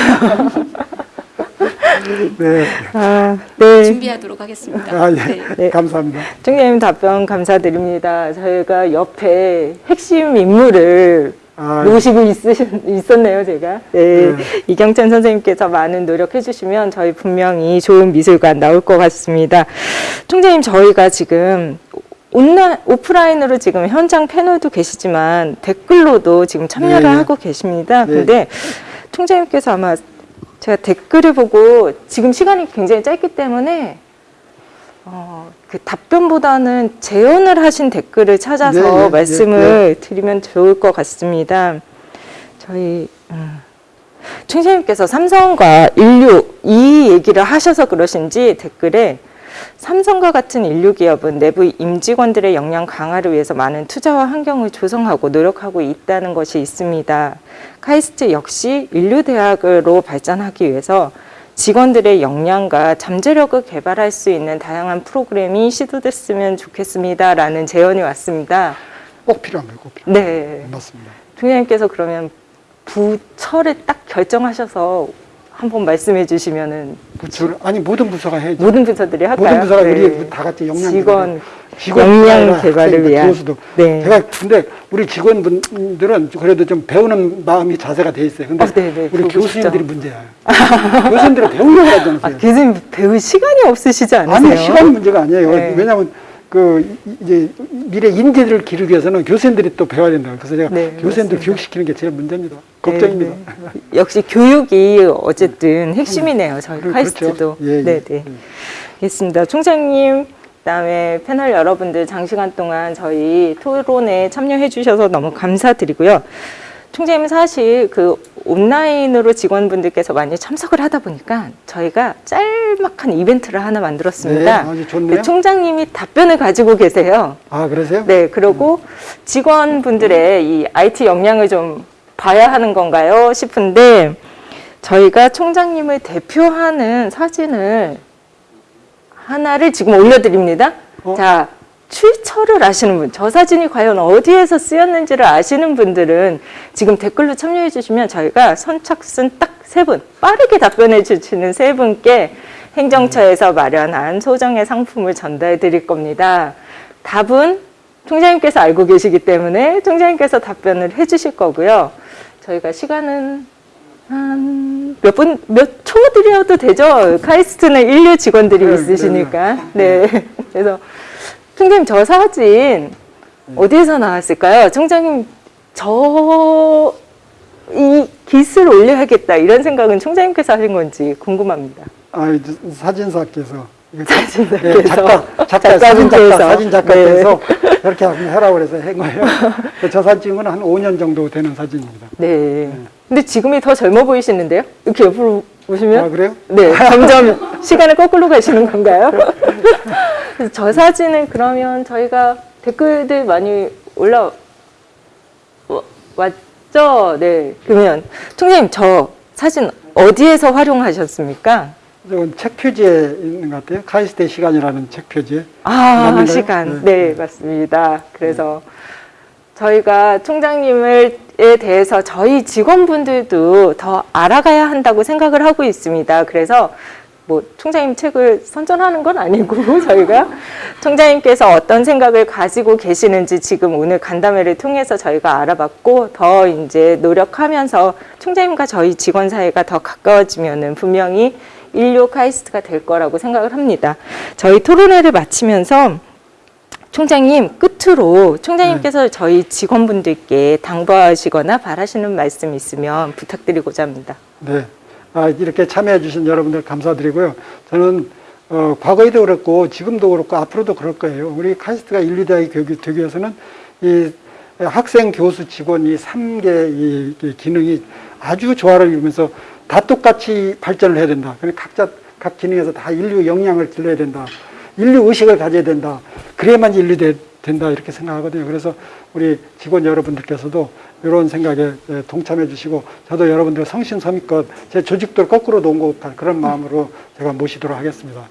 Speaker 2: 네.
Speaker 1: 아, 네.
Speaker 3: 준비하도록 하겠습니다.
Speaker 2: 아, 예.
Speaker 3: 네.
Speaker 1: 네.
Speaker 2: 감사합니다.
Speaker 1: 총장님 답변 감사드립니다. 저희가 옆에 핵심 인물을
Speaker 2: 아,
Speaker 1: 모시고 있으신, 있었네요, 제가. 네.
Speaker 2: 네.
Speaker 1: 이경찬 선생님께서 많은 노력해 주시면 저희 분명히 좋은 미술관 나올 것 같습니다. 총장님, 저희가 지금 온라, 오프라인으로 지금 현장 패널도 계시지만 댓글로도 지금 참여를
Speaker 2: 네.
Speaker 1: 하고 계십니다.
Speaker 2: 네.
Speaker 1: 근데 총장님께서 아마 제가 댓글을 보고 지금 시간이 굉장히 짧기 때문에 어, 그 답변보다는 재연을 하신 댓글을 찾아서
Speaker 2: 네, 네,
Speaker 1: 말씀을 드리면 좋을 것 같습니다. 저희 음, 총장님께서 삼성과 인류 이 얘기를 하셔서 그러신지 댓글에 삼성과 같은 인류 기업은 내부 임직원들의 역량 강화를 위해서 많은 투자와 환경을 조성하고 노력하고 있다는 것이 있습니다. 카이스트 역시 인류 대학으로 발전하기 위해서 직원들의 역량과 잠재력을 개발할 수 있는 다양한 프로그램이 시도됐으면 좋겠습니다 라는 제언이 왔습니다.
Speaker 2: 꼭 필요한 거예요. 꼭 필요한
Speaker 1: 네.
Speaker 2: 거예요. 맞습니다.
Speaker 1: 총장님께서 그러면 부처를 딱 결정하셔서 한번 말씀해 주시면은
Speaker 2: 부처를 아니 모든 부서가 해야죠.
Speaker 1: 모든 부서들이 할까요?
Speaker 2: 모든 부서가
Speaker 1: 네.
Speaker 2: 우리 다 같이 역량
Speaker 1: 직원 역량 개발을 위한 네.
Speaker 2: 제가 근데 우리 직원분들은 그래도 좀 배우는 마음이 자세가 돼 있어요. 근데
Speaker 1: 아, 네, 네,
Speaker 2: 우리 교수님들이
Speaker 1: 싶죠.
Speaker 2: 문제야. 교수님들은 배우려고 하지
Speaker 1: 아. 교수님 배울 시간이 없으시지 않으세요?
Speaker 2: 아니 시간 문제가 아니에요.
Speaker 1: 네.
Speaker 2: 왜냐하면 그 이제 미래 인재들을 기르기 위해서는 교수님들이 또 배워야 된다. 그래서 제가
Speaker 1: 네,
Speaker 2: 교수님들. 교육시키는 게 제일 문제입니다. 걱정입니다.
Speaker 1: 네, 네. 역시 교육이 어쨌든 핵심이네요. 저희
Speaker 2: 그렇죠.
Speaker 1: 카이스트도.
Speaker 2: 예, 예.
Speaker 1: 네, 네. 알겠습니다. 총장님, 그다음에 패널 여러분들 장시간 동안 저희 토론에 참여해 주셔서 너무 감사드리고요. 총장님 사실 그 온라인으로 직원분들께서 많이 참석을 하다 보니까 저희가 짤막한 이벤트를 하나 만들었습니다.
Speaker 2: 네, 아주 좋네요.
Speaker 1: 그 총장님이 답변을 가지고 계세요.
Speaker 2: 아 그러세요?
Speaker 1: 네, 그리고 직원분들의 이 IT 역량을 좀 봐야 하는 건가요? 싶은데 저희가 총장님을 대표하는 사진을 하나를 지금 올려드립니다.
Speaker 2: 어?
Speaker 1: 자, 출처를 아시는 분, 저 사진이 과연 어디에서 쓰였는지를 아시는 분들은 지금 댓글로 참여해 주시면 저희가 선착순 딱 세 분, 빠르게 답변해 주시는 세 분께 행정처에서 마련한 소정의 상품을 전달해 드릴 겁니다. 답은 총장님께서 알고 계시기 때문에 총장님께서 답변을 해 주실 거고요. 저희가 시간은 한 몇 분, 몇 초 드려도 되죠? 카이스트는 인류 직원들이
Speaker 2: 네,
Speaker 1: 있으시니까. 네. 그래서 총장님 저 사진 어디에서 나왔을까요? 총장님 저이 깃을 올려야겠다 이런 생각은 총장님께서 하신 건지 궁금합니다.
Speaker 2: 아, 사진사께서
Speaker 1: 사진사께서.
Speaker 2: 예, 작가, 작가, 사진
Speaker 1: 작가분께서.
Speaker 2: 작가, 사진 작가께서
Speaker 1: 네.
Speaker 2: 이렇게 하라고 그래서 한 거예요. 저 사진 찍은 건한 5년 정도 되는 사진입니다.
Speaker 1: 네. 근데 지금이 더 젊어 보이시는데요? 이렇게 옆으로 보시면
Speaker 2: 아, 그래요?
Speaker 1: 네, 점점 시간을 거꾸로 가시는 건가요? 저 사진은 그러면 저희가 댓글들 많이 올라 와- 왔죠? 네. 그러면 총장님 저 사진 어디에서 활용하셨습니까?
Speaker 2: 이건 책 표지에 있는 것 같아요. 카이스트의 시간이라는 책 표지에.
Speaker 1: 아? 시간.
Speaker 2: 네.
Speaker 1: 네, 맞습니다. 그래서 저희가 총장님에 대해서 저희 직원분들도 더 알아가야 한다고 생각을 하고 있습니다. 그래서 뭐 총장님 책을 선전하는 건 아니고 저희가 총장님께서 어떤 생각을 가지고 계시는지 지금 오늘 간담회를 통해서 저희가 알아봤고 더 이제 노력하면서 총장님과 저희 직원 사이가 더 가까워지면은 분명히 인류 카이스트가 될 거라고 생각을 합니다. 저희 토론회를 마치면서 총장님 끝으로 총장님께서 저희 직원분들께 당부하시거나 바라시는 말씀 있으면 부탁드리고자 합니다.
Speaker 2: 네. 아, 이렇게 참여해 주신 여러분들 감사드리고요. 저는 어, 과거에도 그렇고 지금도 그렇고 앞으로도 그럴 거예요. 우리 카이스트가 인류대학이 교육이 되기 위해서는 이 학생, 교수, 직원 이 3개 이, 이 기능이 아주 조화를 이루면서 다 똑같이 발전을 해야 된다. 그러니까 각자 각 기능에서 다 인류 역량을 길러야 된다. 인류 의식을 가져야 된다. 그래야만 인류 되, 된다 이렇게 생각하거든요. 그래서 우리 직원 여러분들께서도 이런 생각에 예, 동참해 주시고 저도 여러분들 성심성의껏 제 조직도를 거꾸로 놓은 것 같은 그런 마음으로 제가 모시도록 하겠습니다.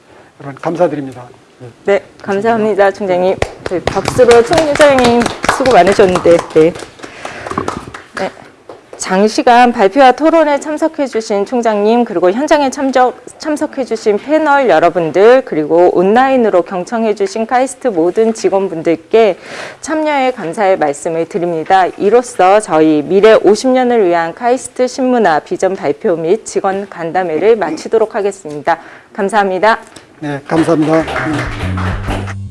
Speaker 2: 여러분 감사드립니다. 예.
Speaker 1: 네, 감사합니다, 총장님. 저희 박수로 총장님 수고 많으셨는데, 네. 네. 장시간 발표와 토론에 참석해주신 총장님, 그리고 현장에 참석, 참석해주신 패널 여러분들, 그리고 온라인으로 경청해주신 카이스트 모든 직원분들께 참여에 감사의 말씀을 드립니다. 이로써 저희 미래 50년을 위한 카이스트 신문화 비전 발표 및 직원 간담회를 마치도록 하겠습니다. 감사합니다.
Speaker 2: 네, 감사합니다. 음.